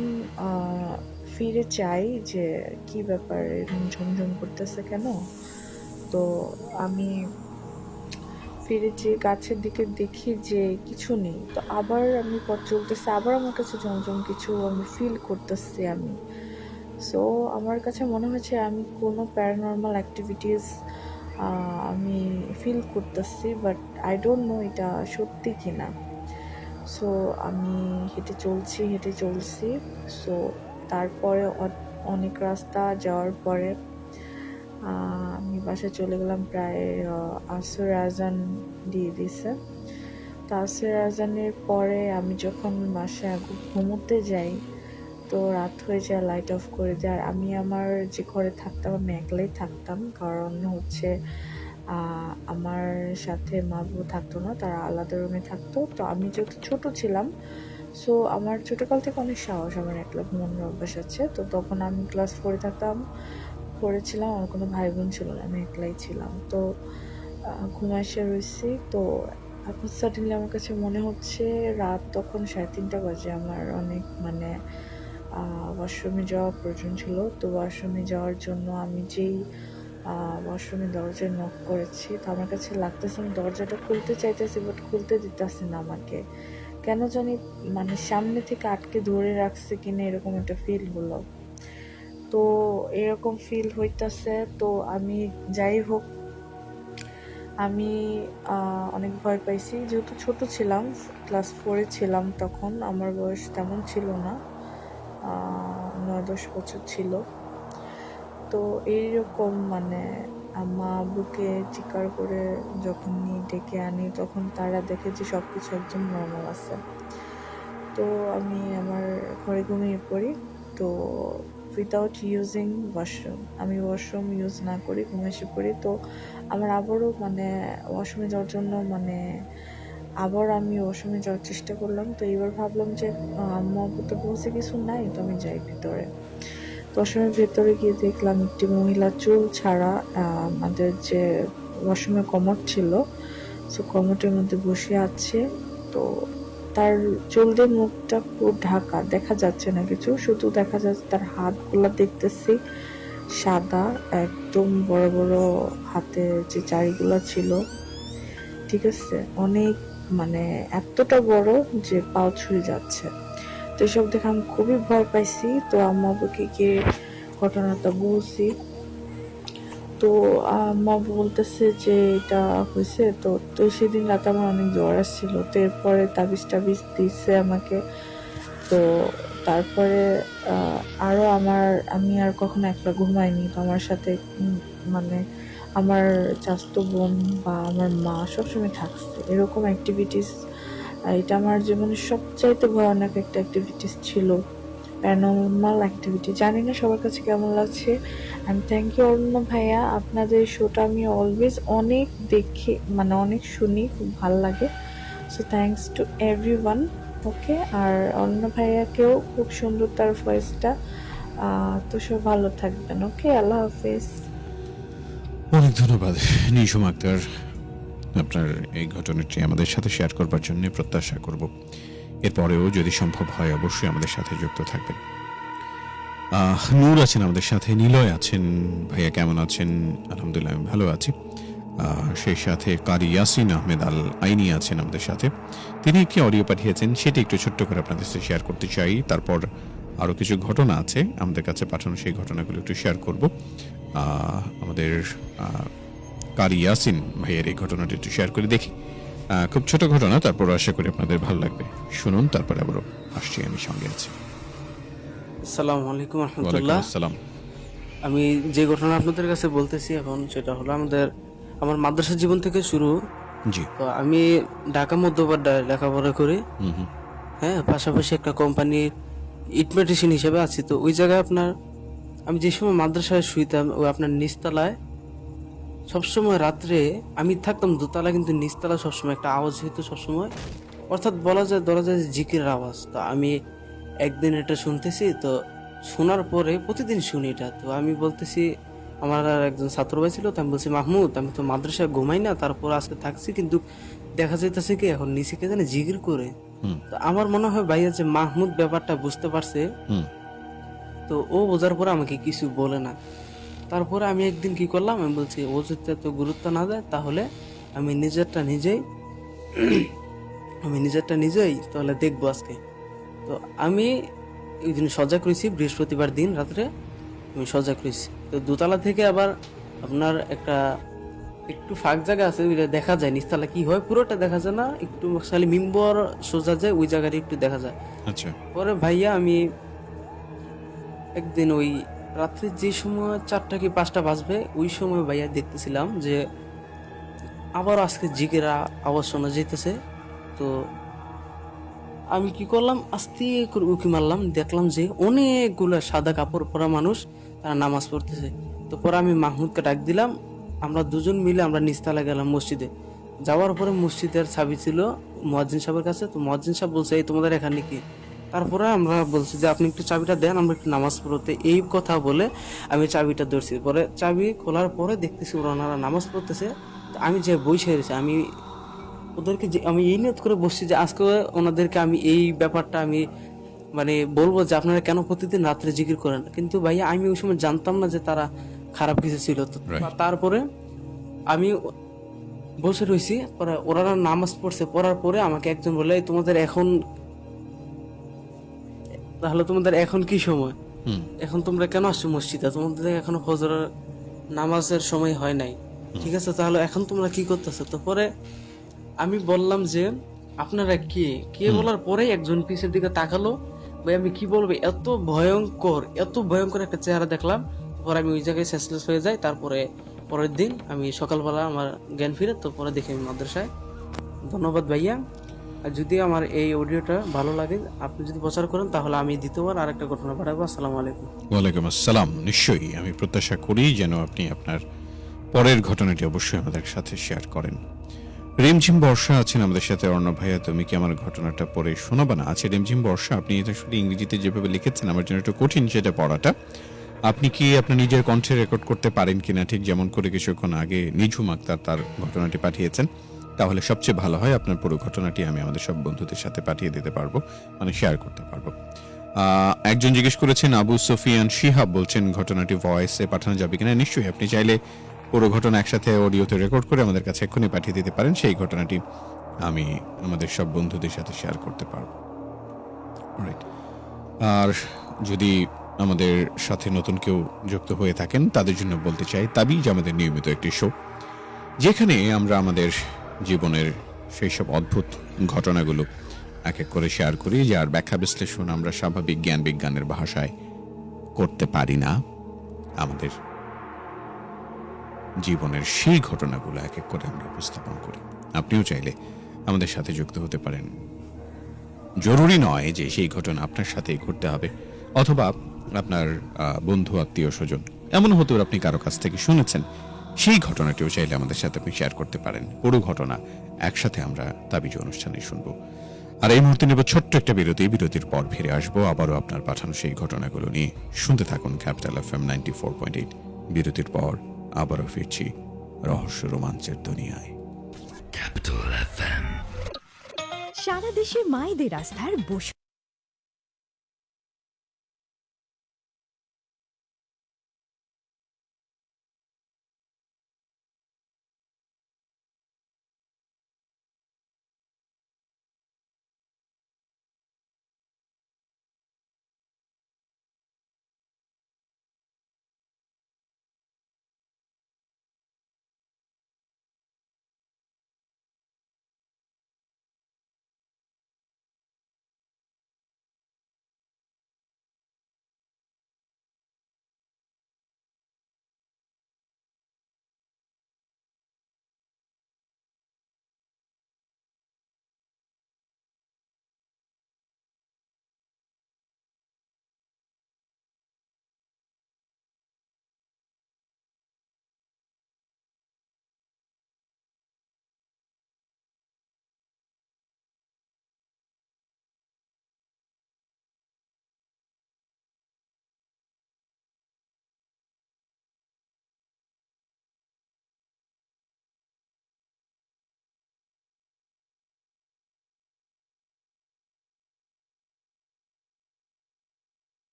ফিরে চাই যে কি ব্যাপার এরকম ঝমঝম করতেছে কেন, তো আমি ফিরে যে গাছের দিকে দেখি যে কিছু নেই। তো আবার আমি পথ চলতেছি, আবার আমার কাছে ঝমঝম কিছু আমি ফিল করতেছি আমি। সো আমার কাছে মনে হয়েছে আমি কোনো প্যারানর্মাল অ্যাক্টিভিটিস আমি ফিল করতেছি বাট আই ডোন্ট নো এটা সত্যি কি না সো আমি হেঁটে চলছি হেঁটে চলছি। সো তারপরে অনেক রাস্তা যাওয়ার পরে আমি বাসায় চলে গেলাম প্রায় আসর আজান দিয়ে দিছে। তো আসর আজানের পরে আমি যখন বাসায় ঘুমোতে যাই, তো রাত হয়ে যায় লাইট অফ করে দেয়। আর আমি আমার যে ঘরে থাকতাম, আমি একলাই থাকতাম। কারণ হচ্ছে আমার সাথে মা বউ থাকতো না, তারা আলাদা রুমে থাকতো। তো আমি যেহেতু ছোট ছিলাম সো আমার ছোটোকাল থেকে অনেক সাহস আমার একলা ঘুমানোর অভ্যাস আছে। তো তখন আমি ক্লাস ফোরে থাকতাম। পড়েছিলাম আমার কোনো ভাই বোন ছিল না, আমি একলাই ছিলাম। তো ঘুমায় এসে রয়েছি, তো এখন সাডেনলি আমার কাছে মনে হচ্ছে রাত তখন সাড়ে তিনটা বাজে, আমার অনেক মানে ওয়াশরুমে যাওয়া প্রয়োজন ছিল। তো ওয়াশরুমে যাওয়ার জন্য আমি যেই ওয়াশরুমে দরজায় নক করেছি, তো আমার কাছে লাগতেছে আমি দরজাটা খুলতে চাইতেছি বাট খুলতে দিতেছে না আমাকে। কেন জানি মানে সামনে থেকে আটকে ধরে রাখছে কিনা এরকম একটা ফিল হলো। তো এরকম ফিল হইতাছে। তো আমি যাই হোক, আমি অনেক ভয় পাইছি। যেহেতু ছোট ছিলাম ক্লাস ফোরে ছিলাম তখন, আমার বয়স তেমন ছিল না নয় দশ বছর ছিল। তো এইরকম মানে মা বুকে চিকার করে যখন নিয়ে ডেকে আনি, তখন তারা দেখে যে সব কিছু একদম নর্মাল আছে। তো আমি আমার ঘরে ঘুমিয়ে পড়ি। তো উইদাউট ইউজিং ওয়াশরুম আমি ওয়াশরুম ইউজ না করি, ঘুম এসে পড়ি। তো আমার আবারও মানে ওয়াশরুমে যাওয়ার জন্য মানে আবার আমি ওয়াশরুমে যাওয়ার চেষ্টা করলাম। তো এবার ভাবলাম যে, আম্মু তো বলছে কিছু নাই, তো আমি যাই ভিতরে। ওয়াশরুমের ভেতরে গিয়ে দেখলাম একটি মহিলা চুল ছাড়া আমাদের যে ওয়াশরুমে কমট ছিল, সো কমটের মধ্যে বসে আছে। তো তার চুল দিয়ে মুখটা পুরো ঢাকা, দেখা যাচ্ছে না কিছু। শুধু দেখা যাচ্ছে তার হাতগুলো দেখতেছি, সাদা, একদম বড় বড় হাতে যে চারিগুলো ছিল। ঠিক আছে? অনেক মানে এতটা বড় যে পাও ছুঁয়ে যাচ্ছে। তো এসব দেখে আমি খুবই ভয় পাইছি। তো আম্মা গিয়ে ঘটনাটা বলছি। তো, আম্মা বলতেছে যে এটা হয়েছে, তো তো সেদিন রাতে আমার অনেক জ্বর আসছিল, তো এরপরে তাবিজ টাবিজ দিচ্ছে আমাকে। তো তারপরে আরও আমার, আমি আর কখনো একলা ঘুমাইনি, তো আমার সাথে মানে আমার চাস্তো বোন বা আমার মা সবসময় থাকছে। এরকম অ্যাক্টিভিটিস এটা আমার জীবনের সবচাইতে ভয়ানক একটা অ্যাক্টিভিটিস ছিল। প্যারানর্মাল অ্যাক্টিভিটি জানি না সবার কাছে কেমন লাগছে। অ্যান্ড থ্যাংক ইউ অরুণ ভাইয়া। আপনাদের শোটা আমি অলওয়েজ অনেক দেখি মানে অনেক শুনি, খুব ভালো লাগে। So thanks to everyone okay আর অন্য ভাইয়াকেও খুব সুন্দর তার ভয়েসটা তো সব ভালো থাকবেন ওকে আল্লাহ হাফেজ। অনেক ধন্যবাদ। নিশুম আক্তার, আপনার এই ঘটনাটি আমাদের সাথে শেয়ার করবার জন্য প্রত্যাশা করব। এরপরেও যদি সম্ভব হয়, অবশ্যই আমাদের সাথে যুক্ত থাকবেন। নূর আছেন আমাদের সাথে, নিলয় আছেন, ভাইয়া কেমন আছেন? আলহামদুলিল্লাহ, আমি ভালো আছি। সেই সাথে কারি ইয়াসিন আহমেদ আল আইনি আছেন আমাদের সাথে। তিনি একটি অডিও পাঠিয়েছেন, সেটি একটু ছোট্ট করে আপনাদের সাথে শেয়ার করতে চাই। তারপর আরও কিছু ঘটনা আছে, আমাদের কাছে পাঠানো সেই ঘটনাগুলো একটু শেয়ার করব। আমাদের কারি ইয়াসিন ভাইয়ের এই ঘটনাটি একটু শেয়ার করে দেখি। খুব ছোট ঘটনা, তারপর আশা করি আপনাদের ভালো লাগবে। শুনুন, তারপরে আবারও আসছি আমি সঙ্গে আছি। আসসালামু আলাইকুম রহমতুল্লাহ। আমি যে ঘটনা আপনাদের কাছে বলতেছি এখন সেটা হলো আমাদের আমার মাদ্রাসা জীবন থেকে শুরু। জি। তো আমি ঢাকা মধ্যপাড্ডায় লেখাপড়া করি। হ্যাঁ পাশাপাশি একটা কোম্পানির ইটমেটিশিয়ান হিসেবে আছি। তো ওই জায়গায় আপনার আমি যে সময় মাদ্রাসায় শুইতাম ওই আপনার নিচতলায় সবসময় রাত্রে আমি থাকতাম দোতলা কিন্তু নিচতলা সবসময় একটা আওয়াজ হইতো সবসময়। অর্থাৎ বলা যায় ধরা যায় যে জিকিরের আওয়াজ। তো আমি একদিন এটা শুনতেছি তো শোনার পরে প্রতিদিন শুনি এটা। তো আমি বলতেছি আমার আর একজন ছাত্র ভাই ছিল তো আমি বলছি মাহমুদ আমি তো মাদ্রাসায় ঘুমাই না তারপর আজকে থাকছি কিন্তু দেখা যাইতেছে কি এখন নিচে কে জানে জিকির করে। তো আমার মনে হয় ভাইয়া যে মাহমুদ ব্যাপারটা বুঝতে পারছে হুম। তো ও বোঝার পরে আমাকে কিছু বলে না। তারপরে আমি একদিন কি করলাম আমি বলছি ও যদি এত গুরুত্ব না দেয় তাহলে আমি নিজেরটা নিজেই আমি নিজেরটা নিজেই তাহলে দেখব আজকে। তো আমি ওই দিন সজাগ রয়েছি বৃহস্পতিবার দিন রাত্রে আমি সজাগ রয়েছি তো দোতলা থেকে আবার আপনার একটা একটু ফাঁক জায়গা আছে ওইটা দেখা যায় নিচতলা কি হয় পুরোটা দেখা যায় না একটু খালি মিম্বর সোজা যায় ওই জায়গাটা একটু দেখা যায়। আচ্ছা। পরে ভাইয়া আমি একদিন ওই রাত্রে যে সময় চারটা কি পাঁচটা বাজবে ওই সময় ভাইয়া দেখতেছিলাম যে আবার আজকে জিগেরা আওয়াজ শোনা যেতেছে। তো আমি কি করলাম? আস্তে করে উকি মারলাম। দেখলাম যে অনেকগুলো সাদা কাপড় পরা মানুষ তারা নামাজ পড়তেছে। তো পরে আমি মাহমুদকে ডাক দিলাম। আমরা দুজন মিলে আমরা নিস্তালা গেলাম মসজিদে। যাওয়ার পরে মসজিদের চাবি ছিল মহাজিন সাহেবের কাছে। তো মহাজিন সাহেব বলছে, এই তোমাদের এখানে কি? তারপরে আমরা বলছি যে, আপনি একটু চাবিটা দেন, আমরা একটু নামাজ পড়তে। এই কথা বলে আমি চাবিটা ধরছি। পরে চাবি খোলার পরে দেখতেছি ওনারা নামাজ পড়তেছে। আমি যে বই সেরেছি আমি ওদেরকে যে আমি এই নিয়ত করে বসছি যে আজকে ওনাদেরকে আমি এই ব্যাপারটা আমি মানে বলব যে আপনারা কেন প্রতিদিন রাত্রে জিকির করেন? কিন্তু ভাইয়া আমি ওই সময় জানতাম না যে তারা খারাপ কিছু ছিল। তো তারপরে আমি বসে রয়েছি ওরা নামাজ পড়ছে পড়ার পরে আমাকে একজন বলে তোমাদের এখন তাহলে তোমাদের এখন কি সময়? এখন তোমরা কেন আসছো মসজিদে? তোমাদের এখনও ফজরের নামাজের সময় হয় নাই। ঠিক আছে তাহলে এখন তোমরা কি করতেছো? তো পরে আমি বললাম যে আপনারা কে? কে বলার পরে একজন পিছের দিকে তাকালো। ভাই আমি কি বলব? এত ভয়ঙ্কর এত ভয়ঙ্কর একটা চেহারা দেখলাম। পরে আমি ওই জায়গায় সেন্সলেস হয়ে যাই। তারপরে পরের দিন আমি সকালবেলা আমার জ্ঞান ফিরে তো পরে দেখি আমি মাদ্রাসায়। ধন্যবাদ ভাইয়া। আর যদি আমার এই অডিওটা ভালো লাগে আপনি যদি প্রচার করেন তাহলে আমি দ্বিতীয়বার আরেকটা ঘটনা পাঠাবো। আসসালামু আলাইকুম। ওয়ালাইকুম আসসালাম। নিশ্চয়ই আমি প্রত্যাশা করি যেন আপনি আপনার পরের ঘটনাটি অবশ্যই আমাদের সাথে শেয়ার করেন। রিমঝিম বর্ষা আছেন আমাদের সাথে অর্ণব ভাইয়া। তুমি কি আমার ঘটনাটা পড়ে শোনাবে না? আছে রিমঝিম বর্ষা, আপনি এটা শুধু ইংরেজিতে যেভাবে লিখেছেন, আমার জন্য একটু কঠিন সেটা পড়াটা। আপনি কি আপনার নিজের কণ্ঠে রেকর্ড করতে পারেন কিনা? ঠিক যেমন করে কিছুক্ষণ আগে নিঝুম আক্তার তার ঘটনাটি পাঠিয়েছেন। তাহলে সবচেয়ে ভালো হয়, আপনার পুরো ঘটনাটি আমি আমাদের সব বন্ধুদের সাথে পাঠিয়ে দিতে পারব মানে শেয়ার করতে পারব। একজন জিজ্ঞেস করেছেন, আবু সফিয়ান শিহাব বলছেন, ঘটনাটি ভয়েসে পাঠানো যাবে কিনা? নিশ্চয়ই, আপনি চাইলে পুরো ঘটনা একসাথে অডিওতে রেকর্ড করে আমাদের কাছে এক্ষুনি পাঠিয়ে দিতে পারেন, সেই ঘটনাটি আমি আমাদের সব বন্ধুদের সাথে শেয়ার করতে পারব. আর যদি আমাদের সাথে নতুন কেউ যুক্ত হয়ে থাকেন, তাদের জন্য বলতে চাই, তাবিজ আমাদের নিয়মিত একটি শো যেখানে আমরা আমাদের জীবনের সেই সব অদ্ভুত ঘটনাগুলো এক এক করে শেয়ার করি, যার ব্যাখ্যা বিশ্লেষণ আমরা স্বাভাবিক জ্ঞান বিজ্ঞানের ভাষায় করতে পারি না আমাদের জীবনের সেই ঘটনাগুলো এক এক করে আমরা উপস্থাপন করি। আপনিও চাইলে আমাদের সাথে যুক্ত হতে পারেন। জরুরি নয় যে সেই ঘটনা আপনার সাথেই ঘটতে হবে অথবা আপনার বন্ধু, আত্মীয়, স্বজন, এমন হতে আপনি কারও কাছ থেকে শুনেছেন, সেই ঘটনাটিও চাইলে আমাদের সাথে আপনি শেয়ার করতে পারেন। পুরো ঘটনা একসাথে আমরা তাবিজ অনুষ্ঠানে শুনব। আর এই মুহূর্তে নেব ছোট্ট একটা বিরতি। বিরতির পর ফিরে আসব। আবারও আপনার পাঠানো সেই ঘটনাগুলো নিয়ে। শুনতে থাকুন capital F M ninety four point eight বিরতির পর আবারও ফিরছি রহস্য রোমাঞ্চের দুনিয়ায়। সারা দেশে মায়েদের আস্থার বসু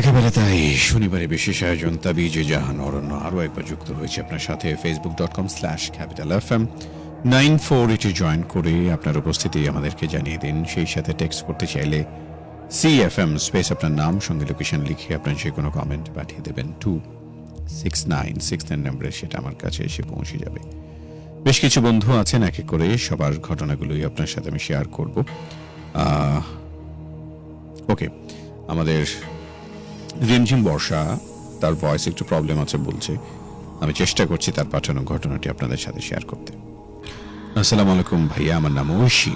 একেবারে তাই। শনিবারে বিশেষ আয়োজন তাবিজে জাহান অরণ্য আরও একবার যুক্ত হয়েছে আপনার সাথে Facebook dot com slash capital F M nine four এটি জয়েন করে আপনার উপস্থিতি আমাদেরকে জানিয়ে দিন। সেই সাথে টেক্সট করতে চাইলে সি এফ এম স্পেস আপনার নাম, সঙ্গে লোকেশন লিখে আপনার যে কোনো কমেন্ট পাঠিয়ে দেবেন। Two six nine six nine নম্বরে সেটা আমার কাছে এসে পৌঁছে যাবে। বেশ কিছু বন্ধু আছেন এক এক করে, সবার ঘটনাগুলোই আপনার সাথে আমি শেয়ার করব। ওকে আমাদের রিমঝিম বর্ষা, তার ভয়েস একটু প্রবলেম আছে বলছে। আমি চেষ্টা করছি তার পাঠানো ঘটনাটি আপনাদের সাথে শেয়ার করতে। আসসালামু আলাইকুম ভাইয়া, আমার নাম ঐশী।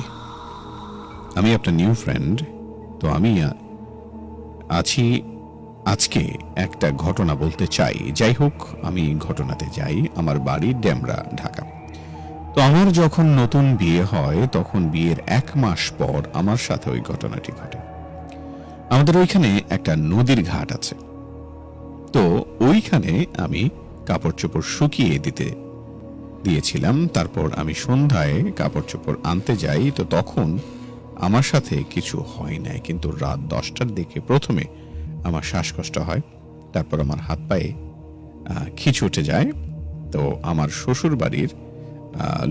আমি আপনার নিউ ফ্রেন্ড তো আমি আছি আজকে একটা ঘটনা বলতে চাই। যাই হোক, আমি ঘটনাতে যাই। আমার বাড়ি ডেমরা, ঢাকা। তো আমার যখন নতুন বিয়ে হয়, তখন বিয়ের এক মাস পর আমার সাথে ওই ঘটনাটি ঘটে। আমাদের ওইখানে একটা নদীর ঘাট আছে। তো ওইখানে আমি কাপড় চোপড় শুকিয়ে দিতে দিয়েছিলাম, তারপর আমি সন্ধ্যায় কাপড় চোপড় আনতে যাই, তো তখন আমার সাথে কিছু হয় নাই, কিন্তু রাত দশটার দিকে প্রথমে আমার শ্বাসকষ্ট হয়, তারপর আমার হাত পায়ে খিচ উঠে যায়, তো আমার শ্বশুর বাড়ির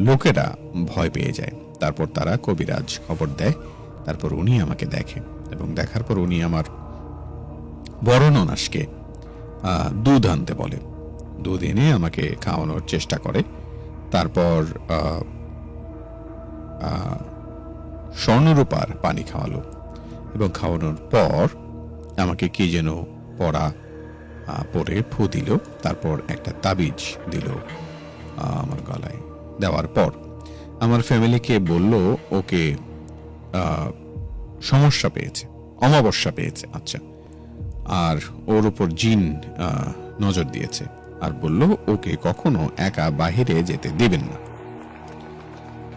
লোকেরা ভয় পেয়ে যায়। তারপর তারা কবিরাজ খবর দেয়, তারপর উনি আমাকে দেখে। এবং দেখার পর উনি আমার বড় ননাসকে দুধ আনতে বলে। দুধ এনে আমাকে খাওয়ানোর চেষ্টা করে। তারপর স্বর্ণরূপার পানি খাওয়ালো এবং খাওয়ানোর পর আমাকে কি যেন পড়া পরে ফু দিল। তারপর একটা তাবিজ দিল আমার গলায়। দেওয়ার পর আমার ফ্যামিলিকে বলল, ওকে সমস্যা পেয়েছে, অমাবস্যা পেয়েছে আচ্ছা। আর ওর উপর জিন নজর দিয়েছে আর বলল, ওকে কখনো একা বাহিরে যেতে দিবেন না।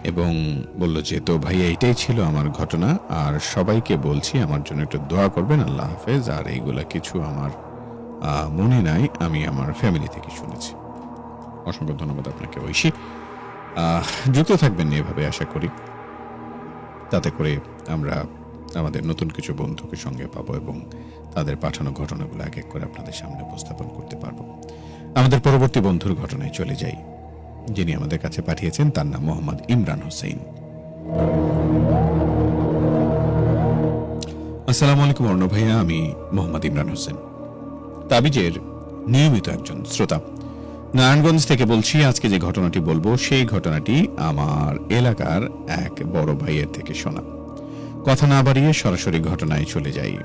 এবং বলল, যে তো ভাই এইটাই ছিল আমার ঘটনা। আর সবাইকে বলছি, আমার জন্য একটু দোয়া করবেন। আল্লাহ হাফেজ। আর এইগুলা কিছু আমার মনে নাই। আমি আমার ফ্যামিলি থেকে শুনেছি। অসংখ্য ধন্যবাদ আপনাকে, ঐশী। যুক্ত থাকবেন এভাবে, আশা করি। তাতে করে আমরা আমাদের নতুন কিছু বন্ধুকে সঙ্গে পাবো এবং তাদের পাঠানো ঘটনাগুলো এক এক করে আপনাদের সামনে উপস্থাপন করতে পারব। আমাদের পরবর্তী বন্ধুর ঘটনায় চলে যাই। যিনি আমাদের কাছে পাঠিয়েছেন, তার নাম মোহাম্মদ ইমরান হোসেন। আসসালামু আলাইকুম অর্ণ ভাইয়া, আমি মোহাম্মদ ইমরান হোসেন। তাবিজের নিয়মিত একজন শ্রোতা। নারায়ণগঞ্জ থেকে বলছি, আজকে যে ঘটনাটি বলব, সেই ঘটনাটি আমার এলাকার এক বড় ভাইয়ের থেকে শোনা। কথা না বাড়িয়ে সরাসরি ঘটনায় চলে যাই।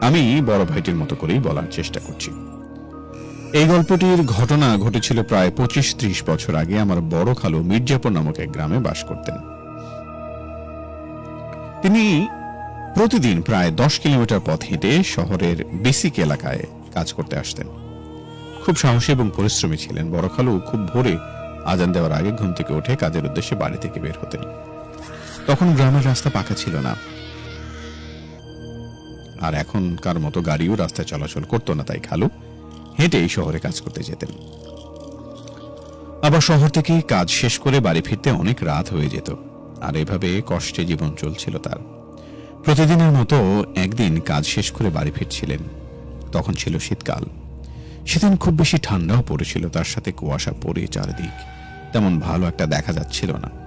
আমি বড় ভাইটির মতো করেই বলার চেষ্টা করছি। এই গল্পটির ঘটনা ঘটেছিল প্রায় পঁচিশ ত্রিশ বছর আগে আমার বড় খালু মির্জাপুর নামক এক গ্রামে বাস করতেন। তিনি প্রতিদিন প্রায় দশ কিলোমিটার পথ হেঁটে শহরের বেসিক এলাকায় কাজ করতে আসতেন। খুব সাহসী এবং পরিশ্রমী ছিলেন বড় খালু। খুব ভোরে আজান দেওয়ার আগে ঘুম থেকে উঠে কাজের উদ্দেশ্যে বাড়ি থেকে বের হতেন। তখন গ্রামের রাস্তা পাকা ছিল না। আর এখনকার মতো গাড়িও রাস্তায় চলাচল করতো না তাই খালু হেঁটেই শহরে কাজ করতে যেতেন। আবার শহর থেকে কাজ শেষ করে বাড়ি ফিরতে অনেক রাত হয়ে যেত, আর এভাবে কষ্টে জীবন চলছিল তার। প্রতিদিনের মতো একদিন কাজ শেষ করে বাড়ি ফিরছিলেন, তখন ছিল শীতকাল। সেদিন খুব বেশি ঠান্ডাও পড়েছিল, তার সাথে কুয়াশা পড়ে চারিদিক, তেমন ভালো একটা দেখা যাচ্ছিল না।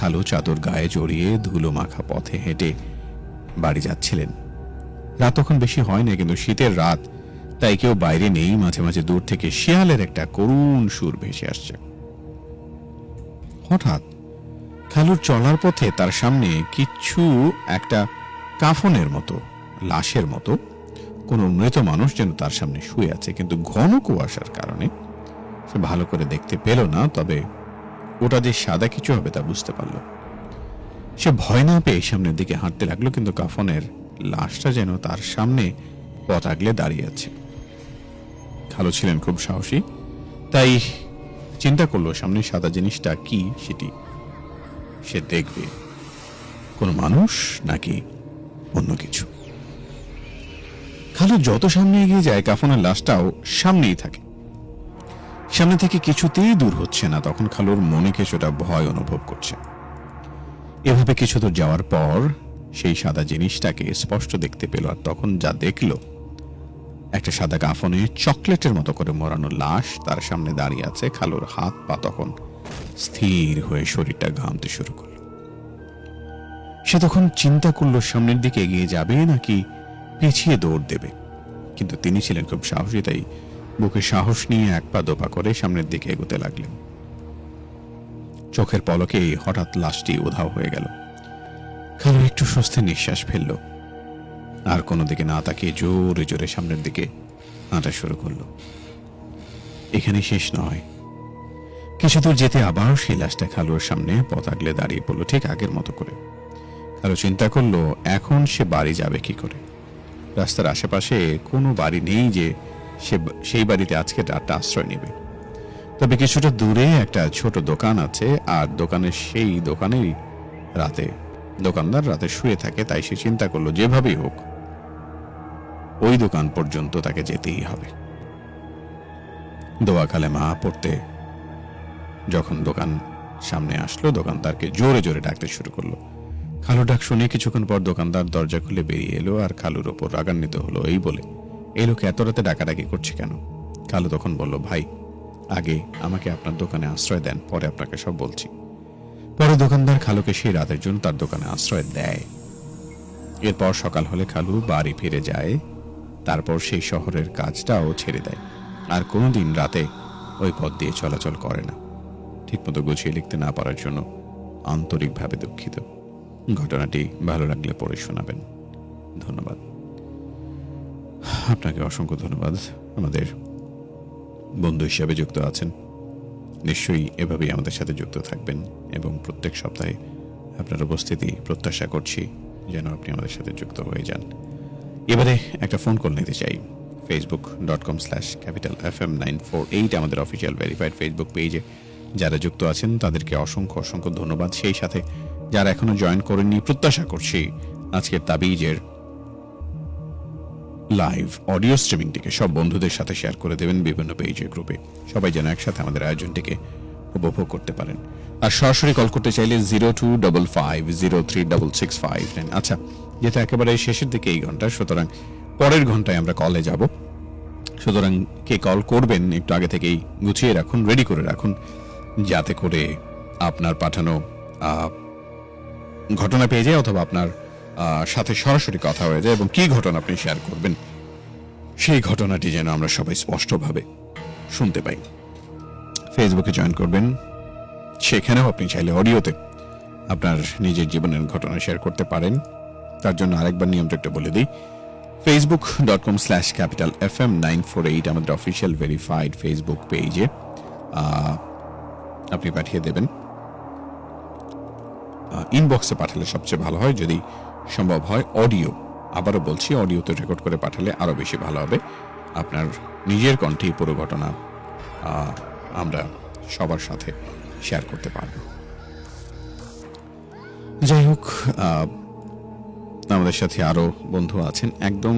খালু চাদর গায়ে জড়িয়ে ধুলো মাখা পথে হেঁটে বাড়ি যাচ্ছিলেন। রাত তখন বেশি হয় না, কিন্তু শীতের রাত, তাই কেউ বাইরে নেই, মাঝে মাঝে দূর থেকে শিয়ালের একটা করুণ সুর ভেসে আসছে। হঠাৎ খালুর চলার পথে তার সামনে কিচ্ছু একটা কাফনের মতো, লাশের মতো, কোনো মৃত মানুষ যেন তার সামনে শুয়ে আছে, কিন্তু ঘন কুয়াশার কারণে সে ভালো করে দেখতে পেল না, তবে ওটা যে সাদা কিছু হবে তা বুঝতে পারল। সে ভয় না পেয়ে সামনের দিকে হাঁটতে লাগল, কিন্তু কাফনের লাশটা যেন তার সামনে পথ আগলে দাঁড়িয়ে আছে। খালু ছিলেন খুব সাহসী, তাই চিন্তা করল সামনে সাদা জিনিসটা কি সেটি সে দেখবে। কোনো মানুষ নাকি অন্য কিছু? খালু যত সামনে এগিয়ে যায়, কাফনের লাশটাও সামনেই থাকে। সামনে থেকে কিছুতেই দূর হচ্ছে না। তখন খালুর মনে কিছুটা ভয় অনুভব করছে। এভাবে কিছু দূর যাওয়ার পর সেই সাদা জিনিসটাকে স্পষ্ট দেখতে পেল আর তখন যা দেখল, একটা সাদা কাফনে চকলেটের মতো করে মোড়ানো লাশ তার সামনে দাঁড়িয়ে আছে। খালুর হাত পা তখন স্থির হয়ে শরীরটা ঘামতে শুরু করল। সে তখন চিন্তা করল, সামনের দিকে এগিয়ে যাবে নাকি পিছিয়ে দৌড় দেবে। কিন্তু তিনি ছিলেন খুব সাহসী, তাই বুকে সাহস নিয়ে এক পা দোপা করে সামনের দিকে এগোতে লাগলেন। চোখের পলকে হঠাৎ লাশটি উধাও হয়ে গেল। খালু একটু স্বস্তির নিঃশ্বাস ফেলল। আর কোনো দিকে না তাকিয়ে জোরে জোরে সামনের দিকে হাঁটা শুরু করল। এখানে শেষ নয়। কিছু দূর যেতে আবার সেই লাশটা খালুর সামনে পথ আগলে দাঁড়িয়ে পড়ল ঠিক আগের মতো করে। খালু চিন্তা করল, এখন সে বাড়ি যাবে কি করে? রাস্তার আশেপাশে কোনো বাড়ি নেই যে সে সেই বাড়িতে আজকে রাতটা আশ্রয় নেবে। তবে কিছুটা দূরে একটা ছোট দোকান আছে, আর দোকানের সেই দোকানেই রাতে, দোকানদার রাতে শুয়ে থাকে, তাই সে চিন্তা করল যেভাবেই হোক, ওই দোকান পর্যন্ত তাকে যেতেই হবে। দোয়া কালেমা পড়তে যখন দোকান সামনে আসলো, দোকানদারকে জোরে জোরে ডাকতে শুরু করল। খালু ডাক শুনে কিছুক্ষণ পর দোকানদার দরজা খুলে বেরিয়ে এলো, আর খালুর ওপর রাগান্বিত হলো এই বলে এই লোক এত রাতে ডাকাডাকি করছে কেন? খালু তখন বলল, ভাই, আগে আমাকে আপনার দোকানে আশ্রয় দেন, পরে আপনাকে সব বলছি। পরে দোকানদার খালুকে সেই রাতের জন্য তার দোকানে আশ্রয় দেয়। এরপর সকাল হলে খালু বাড়ি ফিরে যায়, তারপর সেই শহরের কাজটাও ছেড়ে দেয়। আর কোনোদিন রাতে ওই পথ দিয়ে চলাচল করে না। ঠিকমতো গুছিয়ে লিখতে না পারার জন্য আন্তরিকভাবে দুঃখিত। ঘটনাটি ভালো লাগলে পড়ে শোনাবেন। ধন্যবাদ। আপনাকে অসংখ্য ধন্যবাদ। আমাদের বন্ধু হিসাবে যুক্ত আছেন। নিশ্চয়ই এভাবেই আমাদের সাথে যুক্ত থাকবেন এবং প্রত্যেক সপ্তাহে আপনার উপস্থিতি প্রত্যাশা করছি যেন আপনি আমাদের সাথে যুক্ত হয়ে যান। এবারে একটা ফোন কল নিতে চাই। Facebook dot com slash capital F M nine four eight আমাদের অফিসিয়াল ভেরিফাইড ফেসবুক পেজে যারা যুক্ত আছেন, তাদেরকে অসংখ্য অসংখ্য ধন্যবাদ। সেই সাথে যারা এখনও জয়েন করেননি, প্রত্যাশা করছি আজকের তাবিজের লাইভ অডিও স্ট্রিমিংটিকে সব বন্ধুদের সাথে শেয়ার করে দেবেন বিভিন্ন পেজে গ্রুপে সবাই যেন একসাথে আমাদের আয়োজনটিকে উপভোগ করতে পারেন। আর সরাসরি কল করতে চাইলে zero two double five zero three double six five nine আচ্ছা যেটা একেবারে শেষের দিকে এই ঘণ্টা, সুতরাং পরের ঘন্টায় আমরা কলে যাব। সুতরাং কে কল করবেন একটু আগে থেকেই গুছিয়ে রাখুন রেডি করে রাখুন, যাতে করে আপনার পাঠানো ঘটনা পেয়ে যায় অথবা আপনার সাথে সরাসরি কথা হয়ে যায় এবং কি ঘটনা আপনি শেয়ার করবেন? সেই ঘটনাটি যেন আমরা সবাই স্পষ্টভাবে শুনতে পাই। ফেসবুকে জয়েন করবেন। সেখানেও আপনি চাইলে অডিওতে আপনার নিজের জীবনের ঘটনা শেয়ার করতে পারেন। তার জন্য আরেকবার নিয়মটা একটু বলে দিই। Facebook dot com slash capital F M nine four eight আমাদের অফিসিয়াল ভেরিফাইড ফেসবুক পেজে আপনি পাঠিয়ে দেবেন। ইনবক্সে পাঠালে সবচেয়ে ভালো হয়। যদি সম্ভব হয় অডিও। আবারও বলছি অডিওতে রেকর্ড করে পাঠালে আরও বেশি ভালো হবে। আপনার নিজের কণ্ঠে পুরো ঘটনা আমরা সবার সাথে শেয়ার করতে পারব। যাই হোক আমাদের সাথে আরও বন্ধু আছেন। একদম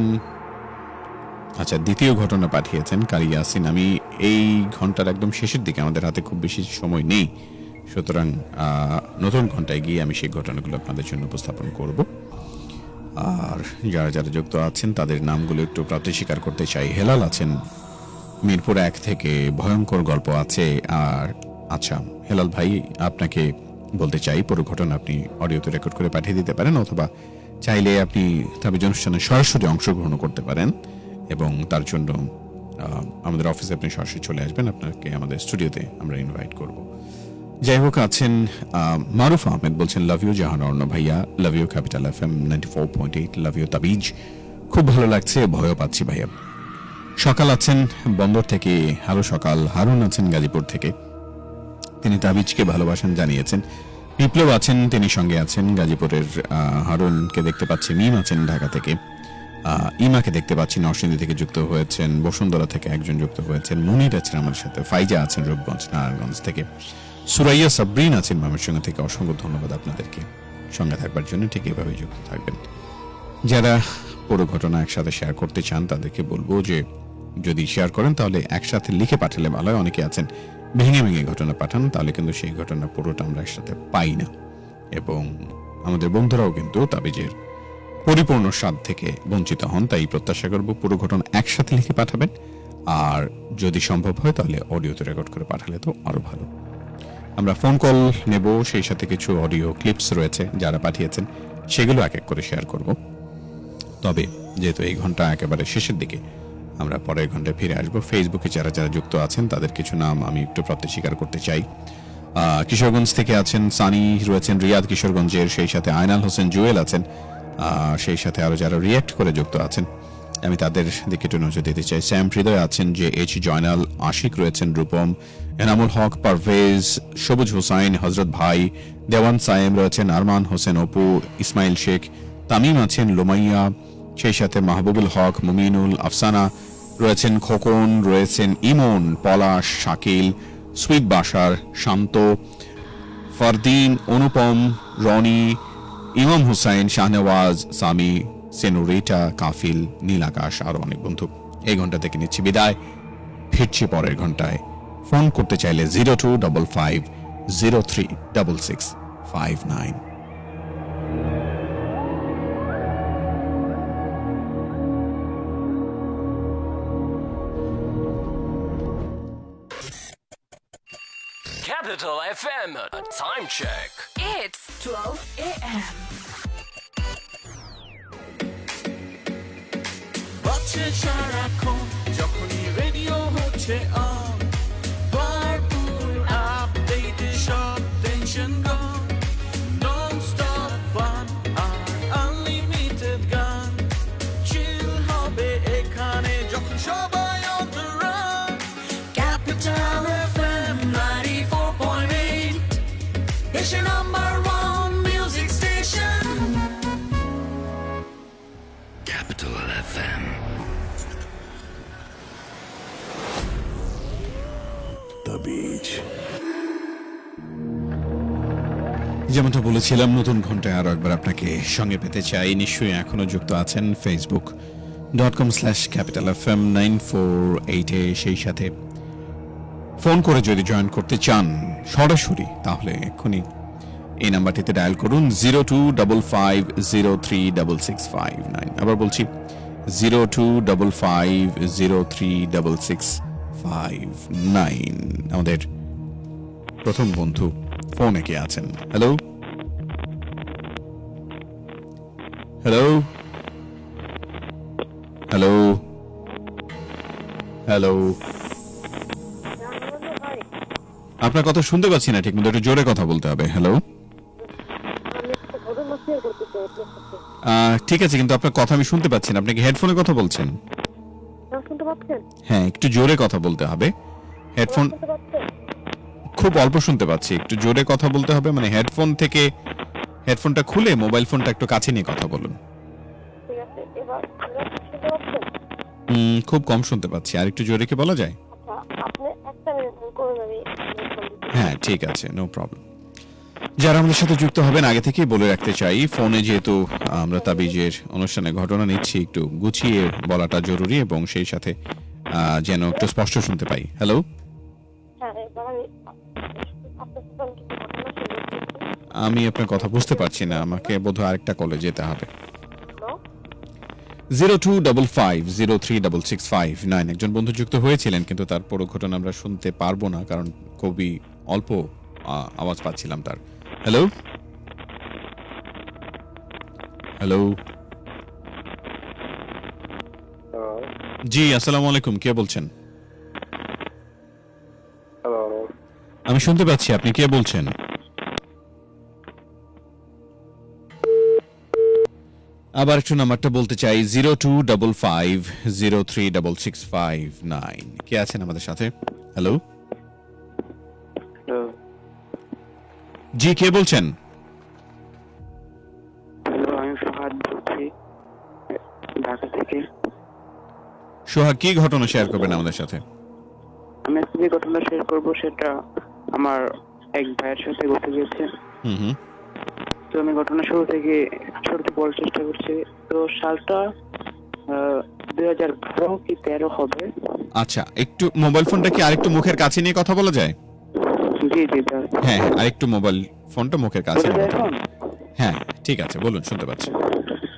আচ্ছা দ্বিতীয় ঘটনা পাঠিয়েছেন কারি ইয়াসিন। আমি এই ঘণ্টার একদম শেষের দিকে, আমাদের হাতে খুব বেশি সময় নেই। সুতরাং নতুন ঘন্টায় গিয়ে আমি সেই ঘটনাগুলো আপনাদের জন্য উপস্থাপন করব। আর যারা যারা যুক্ত আছেন, তাদের নামগুলো একটু প্রাপ্তি স্বীকার করতে চাই। হেলাল আছেন, মিরপুর এক থেকে ভয়ঙ্কর গল্প আছে, আর আচ্ছা হেলাল ভাই, আপনাকে বলতে চাই, পুরো ঘটনা আপনি অডিওতে রেকর্ড করে পাঠিয়ে দিতে পারেন, অথবা চাইলে আপনি তাবিজ অনুষ্ঠানে সরাসরি অংশগ্রহণ করতে পারেন, এবং তার জন্য আমাদের অফিসে আপনি সরাসরি চলে আসবেন, আপনাকে আমাদের স্টুডিওতে আমরা ইনভাইট করব। যাই হোক আছেন মারুফ আহমেদ বলছেন লাভ ইউ জাহান অর্ণ ভাইয়া। Love you capital F M ninety four point eight love you তাবিজ। খুব ভালো লাগছে, ভয়ও পাচ্ছি ভাইয়া। সকাল আছেন বন্দর থেকে হ্যালো সকাল। হারুন আছেন গাজীপুর থেকে। তিনি তাবিজকে ভালোবাসেন, জানিয়েছেন। বিপ্লব আছেন, তিনি সঙ্গে আছেন। গাজীপুরের হারুনকে দেখতে পাচ্ছি, মিম আছেন ঢাকা থেকে। ইমাকে দেখতে পাচ্ছি, নরসিংদী থেকে যুক্ত হয়েছেন। বসুন্ধরা থেকে একজন যুক্ত হয়েছেন। মুনির আছেন আমার সাথে। ফাইজা আছেন রূপগঞ্জ, নারায়ণগঞ্জ থেকে। সুরাইয়া সাবরিন আছেন ময়মনসিংহ থেকে অসংখ্য ধন্যবাদ আপনাদেরকে। সঙ্গে থাকবার জন্য ঠিক এভাবে যুক্ত থাকবেন। যারা পুরো ঘটনা একসাথে শেয়ার করতে চান, তাদেরকে বলব যে, যদি শেয়ার করেন, তাহলে একসাথে লিখে পাঠালে ভালো হয়। অনেকে আছেন, ভেঙে ভেঙে ঘটনা পাঠান, তাহলে কিন্তু সেই ঘটনা পুরোটা আমরা একসাথে পাই না। এবং আমাদের বন্ধুরাও কিন্তু তাবিজের পরিপূর্ণ স্বাদ থেকে বঞ্চিত হন, তাই প্রত্যাশা করব পুরো ঘটনা একসাথে লিখে পাঠাবেন। আর যদি সম্ভব হয়, তাহলে অডিওতে রেকর্ড করে পাঠালে তো আরও ভালো। আমরা ফোন কল নেব, সেই সাথে কিছু অডিও ক্লিপস রয়েছে যারা পাঠিয়েছেন, সেগুলো এক এক করে শেয়ার করব। তবে যেহেতু এই ঘণ্টা একেবারে শেষের দিকে, আমরা পরের ঘন্টায় ফিরে আসব। ফেসবুকে যারা যারা যুক্ত আছেন, তাদের কিছু নাম আমি একটু প্রত্যেক স্বীকার করতে চাই। কিশোরগঞ্জ থেকে আছেন সানি, রয়েছেন রিয়াদ কিশোরগঞ্জের, সেই সাথে আয়নাল হোসেন জুয়েল আছেন সেই সাথে আরও যারা রিয়াক্ট করে যুক্ত আছেন আমি তাদের দিকে একটু নজর দিতে চাই। স্যাম, হৃদয় আছেন যে এইচ জয়নাল, আশিক রয়েছেন রূপম, এনামুল হক, পারভেজ, সবুজ হুসাইন হজরত ভাই, দেওয়ান সায়েম রয়েছেন, আরমান হোসেন, অপু, ইসমাইল শেখ, তামিম আছেন, লোমাইয়া, সেই সাথে মাহবুবুল হক, মুমিনুল, আফসানা রয়েছেন, খোকন রয়েছেন, ইমন, পলাশ, শাকিল সুইট বাসার শান্ত, ফারদিন, অনুপম, রনি, ইমাম হুসাইন, শাহনওয়াজ, সামি সেনুরিটা কাফিল নীল আকাশ আরও অনেক বন্ধু এই ঘণ্টা থেকে নিচ্ছি বিদায় ফিরছি পরের ঘন্টায় ফোন করতে চাইলে zero two double five zero three double six five nine Capital FM, a time check. It's 12 a.m. বাজছে সারাক্ষণ। যখনই রেডিও হচ্ছে অন যেমনটা বলেছিলাম, নতুন ঘন্টায় আরও একবার আপনাকে সঙ্গে পেতে চাই। নিশ্চয়ই এখনও যুক্ত আছেন Facebook dot com slash capital F M nine four এইটে সেই সাথে ফোন করে যদি জয়েন করতে চান সরাসরি, তাহলে এক্ষুনি এই নাম্বারটিতে ডায়াল করুন zero two double five zero three double six five nine আবার বলছি zero two double five zero three double six five nine আমাদের প্রথম বন্ধু ফোনে কে আছেন? হ্যালো হ্যালো হ্যালো হ্যালো আপনার কথা শুনতে পাচ্ছি না ঠিক মতো একটু জোরে কথা বলতে হবে। হ্যালো ঠিক আছে কিন্তু আপনার কথা আমি শুনতে পাচ্ছি না। আপনি কি হেডফোনে কথা বলছেন? হ্যাঁ একটু জোরে কথা বলতে হবে। হেডফোন খুব অল্প শুনতে পাচ্ছি। একটু জোরে কথা বলতে হবে মানে হেডফোন থেকে হেডফোনটা খুলে মোবাইল ফোনটা একটু কাছে নিয়ে কথা বলুন। খুব কম শুনতে পাচ্ছি। আর একটু জোরে কি বলা যায়? আচ্ছা। হ্যাঁ ঠিক আছে নো প্রবলেম যারা আমাদের সাথে যুক্ত হবেন আগে থেকেই বলে রাখতে চাই ফোনে যেহেতু আমরা তাবিজের অনুষ্ঠানে ঘটনা নিচ্ছি একটু গুছিয়ে বলাটা জরুরি এবং সেই সাথে আহ, যেন একটু স্পষ্ট শুনতে পাই। হ্যালো আমি আপনার কথা বুঝতে পারছি না। আমাকে বোধহয় আরেকটা কলে যেতে হবে। Zero two double five zero three double six five nine. একজন বন্ধু যুক্ত হয়েছিলেন কিন্তু তার পুরো ঘটনা আমরা শুনতে পারব না কারণ খুবই অল্প আওয়াজ পাচ্ছিলাম তার। হ্যালো হ্যালো জি আসসালামু আলাইকুম কে বলছেন? আমি শুনতে পাচ্ছি আপনি কে বলছেন? আবার একটু নাম্বারটা বলতে চাই zero two double five zero three double six five nine. কে আছেন আমাদের সাথে? হ্যালো? জি কে বলছেন? হ্যালো আমি ফাহাদ বলছি ঢাকা থেকে। সোহাগ কি ঘটনা শেয়ার করবেন আমাদের সাথে? আমি যে ঘটনা শেয়ার করব সেটা আমার এক ভাইয়ের সাথে ঘটে গেছে। হুম হুম। তো আমি ঘটনা শুরু থেকে শুরুতে বলার চেষ্টা করছি। তো সালটা দুই হাজার বারো কি তেরো হবে? আচ্ছা একটু মোবাইল ফোনটা কি আরেকটু মুখের কাছে নিয়ে কথা বলা যায়? জি জি হ্যাঁ হ্যাঁ আরেকটু মোবাইল ফোনটা মুখের কাছে হ্যাঁ ঠিক আছে বলুন শুনতে পাচ্ছি।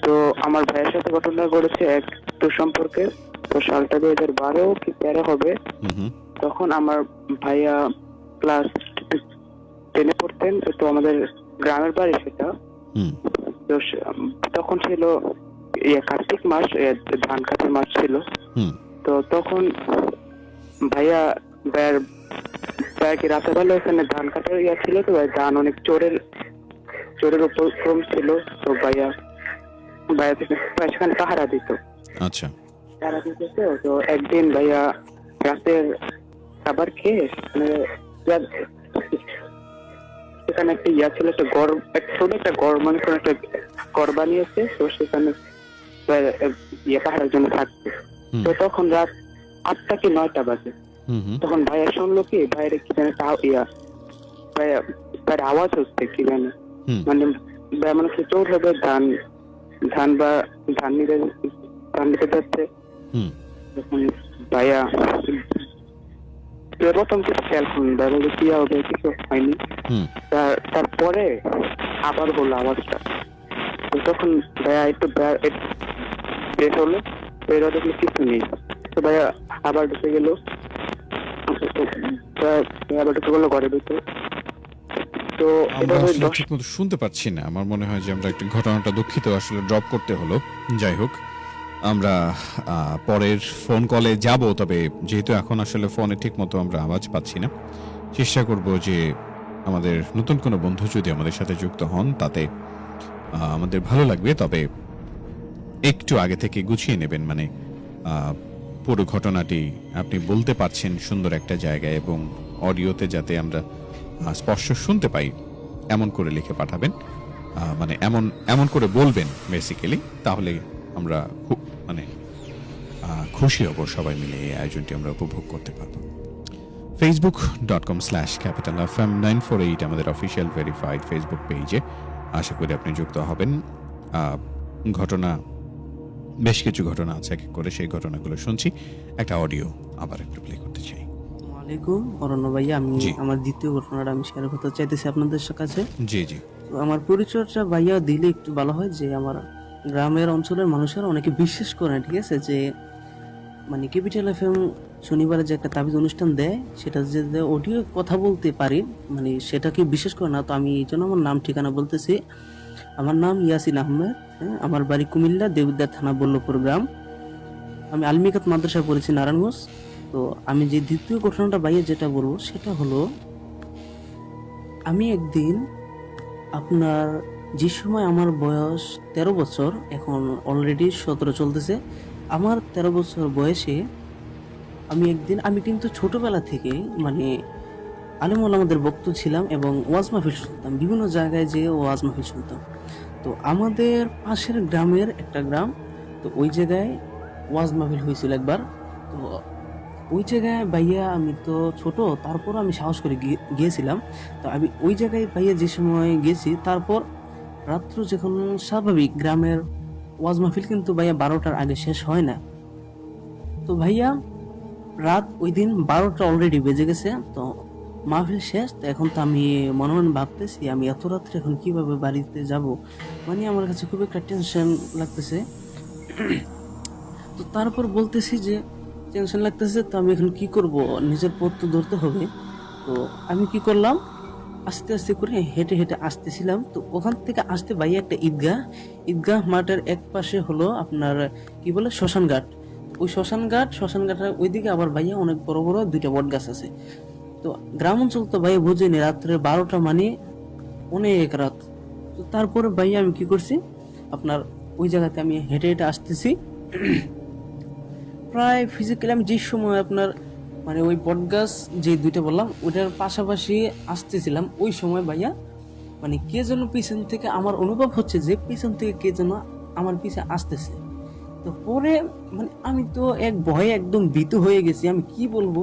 তো আমার ভাইয়ের সাথে ঘটনা ঘটেছে এক তো সম্পর্কে। তো সালটা দুই হাজার বারো কি তেরো হবে? তখন আমার ভাইয়া ক্লাস টেনে পড়তেন। তো আমাদের গ্রামের বাড়ি সেটা। তো তখন ছিল ইয়ে কার্তিক মাস ধান কাটার মাস ছিল। তো তখন ভাইয়া ভাইয়ার ভাইয়াকে রাতের বেলা এখানে ধান কাটার ইয়া ছিল তো ভাই ধান অনেক চোরের চোরের উপর ক্রম ছিল। তো ভাইয়া ভাইয়া সেখানে পাহারা দিত। আচ্ছা। তারা দিতেছে তো একদিন ভাইয়া রাতের খাবার খেয়ে মানে সেখানে একটা ইয়া ছিল একটা গড় একটা ছোট একটা গড় মানে কোনো একটা গড় বানিয়েছে তো সেখানে ইয়ে পাহাড়ের জন্য থাকছে তো তখন রাত আটটা কি নয়টা বাজে। তখন ভাইয়া শুনলো কি ভাইয়ের কি জানে আও- ইয়া ভাইয়া ভাইয়ের আওয়াজ হচ্ছে কি জানে। মানে ভাইয়া মনে চোর হবে ধান ধান বা ধান নিতে ধান নিতে যাচ্ছে। ভাইয়া প্রথম খেয়াল করুন ভাই কি হবে কিছু হয়নি। তারপরে আবার হলো আওয়াজটা তখন ভাইয়া একটু বে- একটু বের হলো। বের দেখল কিছু নেই। তো ভাইয়া আবার ঢুকে গেল। আবার ঢুকে গেলো ঘরের ভিতরে। তো আমরা আসলে ঠিক মতো শুনতে পাচ্ছি না। আমার মনে হয় যে আমরা একটু ঘটনাটা দুঃখিত আসলে ড্রপ করতে হলো। যাই হোক। আমরা পরের ফোন কলে যাব, তবে যেহেতু এখন আসলে ফোনে ঠিক মতো আমরা আওয়াজ পাচ্ছি না, চেষ্টা করব যে আমাদের নতুন কোনো বন্ধু যদি আমাদের সাথে যুক্ত হন, তাতে আমাদের ভালো লাগবে, তবে একটু আগে থেকে গুছিয়ে নেবেন মানে পুরো ঘটনাটি আপনি বলতে পারছেন সুন্দর একটা জায়গায় এবং অডিওতে যাতে আমরা স্পর্শ শুনতে পাই, এমন করে লিখে পাঠাবেন মানে এমন এমন করে বলবেন বেসিক্যালি তাহলে আমরা খুব মানে খুশি হব সবাই মিলে এই আয়োজনটি আমরা উপভোগ করতে পারব। Facebook dot com slash capital F M nine four eight আমাদের অফিসিয়াল ভেরিফাইড ফেসবুক পেজে আশা করি আপনি যুক্ত হবেন। ঘটনা বেশ কিছু ঘটনা আছে এক এক করে সেই ঘটনাগুলো শুনছি। একটা অডিও আবার একটু প্লে করতে চাই। ওয়ালাইকুম অরণ্য ভাইয়া আমি। আমার দ্বিতীয় ঘটনাটা আমি শেয়ার করতে চাইতেছি আপনাদের কাছে। জি জি। আমার পরিচয়টা ভাইয়া দিলে একটু ভালো হয় যে আমার গ্রামের অঞ্চলের মানুষেরা অনেকে বিশ্বাস করে ঠিক আছে? যে মানে ক্যাপিটাল এফ এম শনিবারে যে একটা তাবিজ অনুষ্ঠান দেয়, সেটা যে অডিও কথা বলতে পারি মানে সেটাকে বিশ্বাস করে না। তো আমি এই জন্য আমার নাম, ঠিকানা বলতেছি। আমার নাম ইয়াসিন আহমেদ হ্যাঁ? আমার বাড়ি কুমিল্লা দেবদার থানা, বল্লভপুর গ্রাম। আমি আলমিকাত মাদ্রাসায় পড়েছি, নারায়ণগঞ্জ। তো আমি যে দ্বিতীয় ঘটনাটা বাইরে যেটা বলব, সেটা হলো, আমি একদিন আপনার যে সময় আমার বয়স তেরো বছর, এখন অলরেডি সতেরো চলতেছে, আমার তেরো বছর বয়সে আমি একদিন, আমি কিন্তু ছোটোবেলা থেকে মানে আলিমুল আমাদের বক্ত ছিলাম এবং ওয়াজ মাহফিল শুনতাম, বিভিন্ন জায়গায় যেয়ে ওয়াজ মাহফিল শুনতাম। তো আমাদের পাশের গ্রামের একটা গ্রাম, তো ওই জায়গায় ওয়াজ মাহফিল হয়েছিল একবার। তো ওই জায়গায় ভাইয়া আমি তো ছোট তারপর আমি সাহস করে গিয়ে- গিয়েছিলাম। তো আমি ওই জায়গায় ভাইয়া যে সময় গেছি, তারপর রাত্র যখন স্বাভাবিক গ্রামের ওয়াজ মাহফিল কিন্তু ভাইয়া বারোটার আগে শেষ হয় না। তো ভাইয়া, রাত ওই দিন বারোটা অলরেডি বেজে গেছে, তো মাহফিল শেষ, তো এখন তো আমি মনে মনে ভাবতেছি, আমি এত রাত্রে এখন কীভাবে বাড়িতে যাব? মানে আমার কাছে খুব একটা টেনশন লাগতেছে। তো তারপর বলতেছি যে টেনশন লাগতেছে, তো আমি এখন কি করব? নিজের পথ তো ধরতে হবে। তো আমি কি করলাম? আস্তে আস্তে করে হেঁটে হেঁটে আসতেছিলাম। তো ওখান থেকে আসতে বাইরে একটা ঈদগাহ। ঈদগাহ মাঠের এক পাশে হলো আপনার, কি বলে শ্মশান ঘাট ওই শ্মশান ঘাট শ্মশান ঘাটের ওইদিকে আবার ভাইয়া অনেক বড় বড় দুইটা বট গাছ আছে। তো গ্রাম অঞ্চল তো ভাইয়া বুঝেনি, রাত্রে বারোটা মানে অনেক রাত। তো তারপরে ভাইয়া আমি কি করছি, আপনার ওই জায়গাতে আমি হেঁটে হেঁটে আসতেছি। প্রায় ফিজিক্যালি আমি যে সময় আপনার মানে ওই বটগাছ যে দুইটা বললাম, ওইটার পাশাপাশি আসতেছিলাম ওই সময় ভাইয়া। মানে কে যেন পিছন থেকে আমার অনুভব হচ্ছে যে পিছন থেকে কে যেন আমার পিছে আসতেছে। তো পরে মানে আমি তো এক ভয়ে একদম ভীত হয়ে গেছি। আমি কি বলব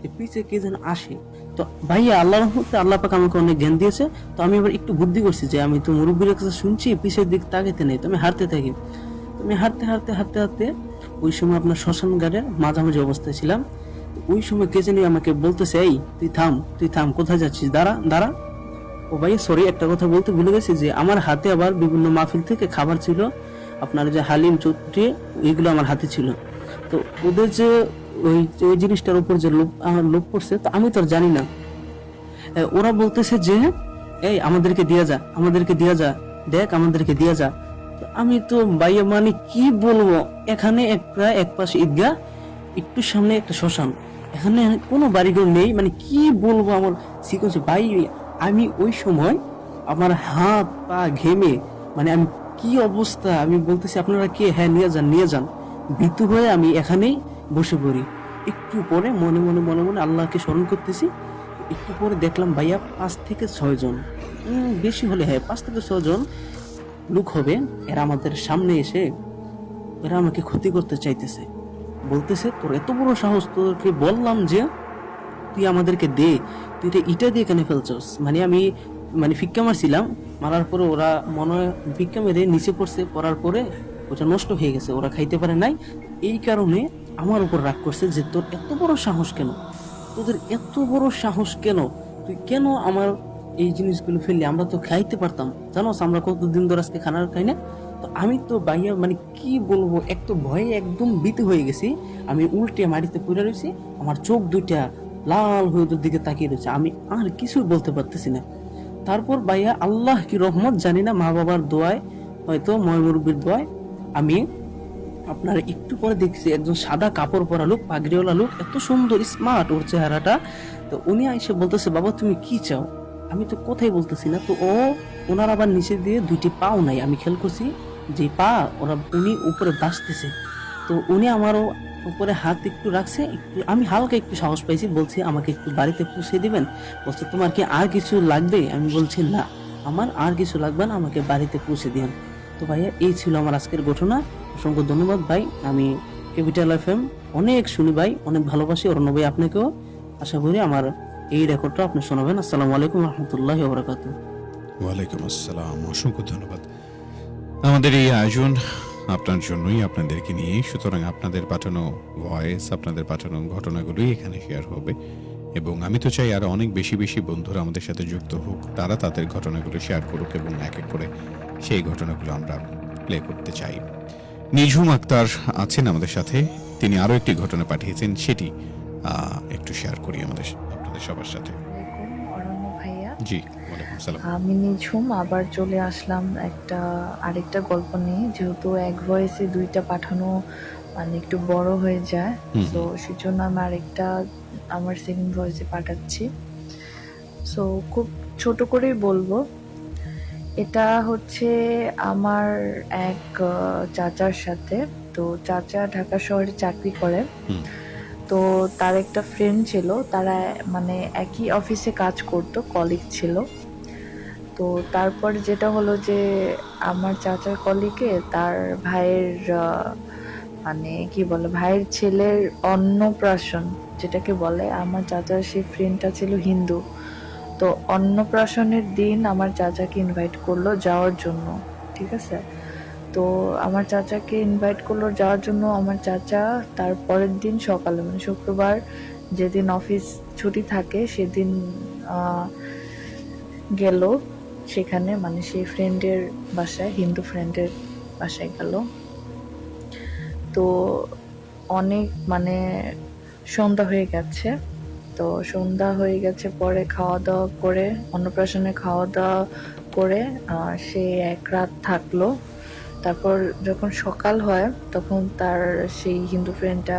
যে পিছে কে যেন আসে। তো ভাইয়া আল্লাহ রহমতে আল্লাহ পাক আমাকে অনেক জ্ঞান দিয়েছে। তো আমি এবার একটু বুদ্ধি করছি যে আমি তো মুরব্বীর কাছে শুনছি, পিছের দিক তাকাইতে নেই, তো আমি হারতে থাকি। তো আমি হাঁটতে হাঁটতে হাঁটতে হাঁটতে ওই সময় আপনার শ্মশান ঘাটের মাঝামাঝি অবস্থায় ছিলাম। ওই সময় কে জানি আমাকে বলতেছে, এই, তুই থাম তুই থাম, কোথায় যাচ্ছিস? দাঁড়া দাঁড়া। ও ভাই সরি একটা কথা বলতে ভুলে গেছি যে আমার হাতে আবার বিভিন্ন মাহফিল থেকে খাবার ছিল। আপনার যে হালিম চুট্টি এগুলো আমার হাতে ছিল। তো ওদের যে ওই ওই জিনিসটার উপর যে লোভ, আমার লোভ পড়ছে, তো আমি তো আর জানি না। ওরা বলতেছে যে, এই, আমাদেরকে দিয়া যা, আমাদেরকে দিয়া যা, দেখ, আমাদেরকে দিয়া যা। আমি তো বাইরে মানে কি বলব? এখানে একটা এক পাশে ঈদগাহ, একটু সামনে একটা শ্মশান। এখানে কোনো বাড়িঘর নেই মানে কি বলব আমার সিকোয়েন্স ভাই, আমি ওই সময় আমার হাত পা ঘেমে মানে আমি কি অবস্থা? আমি বলতেছি, আপনারা কে? হ্যাঁ নিয়ে যান নিয়ে যান। ভীতু হয়ে আমি এখানেই বসে পড়ি। একটু পরে মনে মনে মনে মনে আল্লাহকে স্মরণ করতেছি। একটু পরে দেখলাম, ভাইয়া পাঁচ থেকে ছয়জন বেশি হলে হ্যাঁ পাঁচ থেকে ছয়জন লোক হবে। এরা আমাদের সামনে এসে, এরা আমাকে ক্ষতি করতে চাইতেছে। বলতেছে, তোর এত বড় সাহস, তোকে বললাম যে তুই আমাদেরকে দে, তুই এটা ইটা দিয়ে কেন ফেলছস? মানে আমি মানে ফিক্কা মারছিলাম, মারার পরে ওরা মনে হয় ফিক্কা মেরে নিচে পড়ছে, পড়ার পরে ওটা নষ্ট হয়ে গেছে, ওরা খাইতে পারে নাই। এই কারণে আমার উপর রাগ করছে যে তোর এত বড় সাহস কেন? তোদের এত বড় সাহস কেন? তুই কেন আমার এই জিনিসগুলো ফেললি? আমরা তো খাইতে পারতাম। জানোস, আমরা কতদিন ধরে আজকে খানা খাই না? তো আমি তো বাইয়া মানে কি বলব, এক তো ভয়ে একদম ভীত হয়ে গেছি। আমি উল্টে মাটিতে পড়ে রয়েছি আমার চোখ দুইটা লাল হয়ে দিকে তাকিয়ে রয়েছে। আমি আর কিছু বলতে পারতেছি না। তারপর ভাইয়া, আল্লাহ কি রহমত জানি না মা বাবার দোয়ায়, হয়তো ময়মুরব্বীর দোয়ায়। আমি আপনার একটু পরে দেখছি, একজন সাদা কাপড় পরা লোক, পাগড়িওয়ালা লোক, এত সুন্দর স্মার্ট ওর চেহারাটা। তো উনি এসে বলতেছে, বাবা, তুমি কি চাও? আমি তো কোথায় বলতেছি না। তো ও, ওনার আবার নিচে দিয়ে দুইটি পাও নাই, আমি খেয়াল করছি। যে পা, ওরা উনি উপরে বাঁচতেছে। তো উনি আমারও উপরে হাত একটু রাখছে, একটু, আমি হালকা একটু সাহস পাইছি, বলছি আমাকে একটু বাড়িতে পৌঁছে দিবেন। বলছে, তোমার কি আর কিছু লাগবে? আমি বলছি, না, আমার আর কিছু লাগবে না, আমাকে বাড়িতে পৌঁছে দিন তো ভাইয়া, এই ছিল আমার আজকের ঘটনা। অসংখ্য ধন্যবাদ ভাই। আমি ক্যাপিটাল এফ এম অনেক শুনি ভাই, অনেক ভালোবাসি। অরণ্য ভাই, আপনাকেও। আশা করি আমার এই রেকর্ডটা আপনি শোনাবেন। আসসালামু আলাইকুম রহমতুল্লাহ বরাকাতু ওয়ালাইকুম আসসালাম। অসংখ্য ধন্যবাদ। আমাদের এই আয়োজন আপনার জন্যই আপনাদেরকে নিয়ে সুতরাং আপনাদের পাঠানো ভয়েস আপনাদের পাঠানো ঘটনাগুলোই এখানে শেয়ার হবে। এবং আমি তো চাই আরও অনেক বেশি বেশি বন্ধুরা আমাদের সাথে যুক্ত হোক। তারা তাদের ঘটনাগুলো শেয়ার করুক এবং এক এক করে সেই ঘটনাগুলো আমরা প্লে করতে চাই। নিঝুম আক্তার আছেন আমাদের সাথে। তিনি আরও একটি ঘটনা পাঠিয়েছেন, সেটি একটু শেয়ার করি আমাদের, আপনাদের সবার সাথে। জি আমি নিঝুম আবার চলে আসলাম একটা আরেকটা গল্প নিয়ে। যেহেতু এক ভয়েসে দুইটা পাঠানো মানে একটু বড় হয়ে যায় তো সেজন্য আমি আরেকটা আমার সেকেন্ড ভয়েসে পাঠাচ্ছি। সো খুব ছোট করেই বলব। এটা হচ্ছে আমার এক চাচার সাথে। তো চাচা ঢাকা শহরে চাকরি করে। তো তার একটা ফ্রেন্ড ছিল, তারা মানে একই অফিসে কাজ করতো কলিগ ছিল। তো তারপর যেটা হলো যে, আমার চাচার কলিগে তার ভাইয়ের মানে কি বলে, ভাইয়ের ছেলের অন্নপ্রাশন যেটাকে বলে, আমার চাচার সেই ফ্রেন্ডটা ছিল হিন্দু। তো অন্নপ্রাশনের দিন আমার চাচাকে ইনভাইট করল যাওয়ার জন্য, ঠিক আছে? তো আমার চাচাকে ইনভাইট করল যাওয়ার জন্য। আমার চাচা তার পরের দিন সকালে মানে শুক্রবার যেদিন অফিস ছুটি থাকে সেদিন গেল। সেখানে মানে সেই ফ্রেন্ডের বাসায়, হিন্দু ফ্রেন্ডের বাসায় গেল। তো অনেক মানে সন্ধ্যা হয়ে গেছে। তো সন্ধ্যা হয়ে গেছে পরে খাওয়া দাওয়া করে, অন্নপ্রাশনে খাওয়া দাওয়া করে সে এক রাত থাকল। তারপর যখন সকাল হয়, তখন তার সেই হিন্দু ফ্রেন্ডটা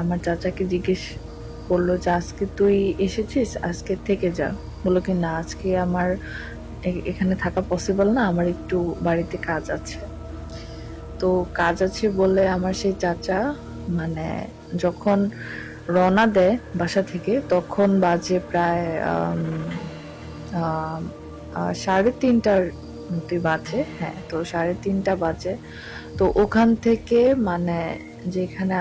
আমার চাচাকে জিজ্ঞেস করল যে, আজকে তুই এসেছিস? আজকে থেকে যা। বলল কি, না, আজকে আমার এখানে থাকা পসিবল না, আমার একটু বাড়িতে কাজ আছে। তো কাজ আছে বলে আমার সেই চাচা মানে যখন রওনা দেয় বাসা থেকে, তখন বাজে প্রায় সাড়ে তিনটার মতোই বাজে হ্যাঁ তো সাড়ে তিনটা বাজে। তো ওখান থেকে মানে যেখানে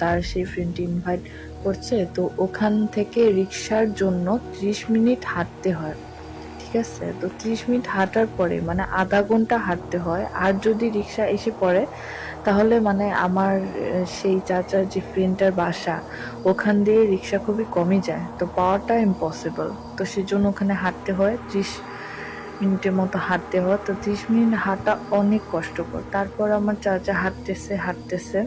তার সেই ফ্রেন্ড ইনভাইট করছে, তো ওখান থেকে রিক্সার জন্য ত্রিশ মিনিট হাঁটতে হয়, ঠিক আছে? তো ত্রিশ মিনিট হাঁটার পরে মানে আধা ঘণ্টা হাঁটতে হয়। আর যদি রিক্সা এসে পড়ে, তাহলে মানে আমার সেই চাচার যে ফ্রেন্ডটার বাসা, ওখান দিয়ে রিক্সা খুবই কমই যায়। তো পাওয়াটা ইম্পসিবল তো সেজন্য ওখানে হাঁটতে হয় ত্রিশ মিনিটের মতো হাঁটতে হয় তো ত্রিশ মিনিট হাঁটা অনেক কষ্টকর। তারপর আমার চাচা হাঁটতেছে হাঁটতেছে।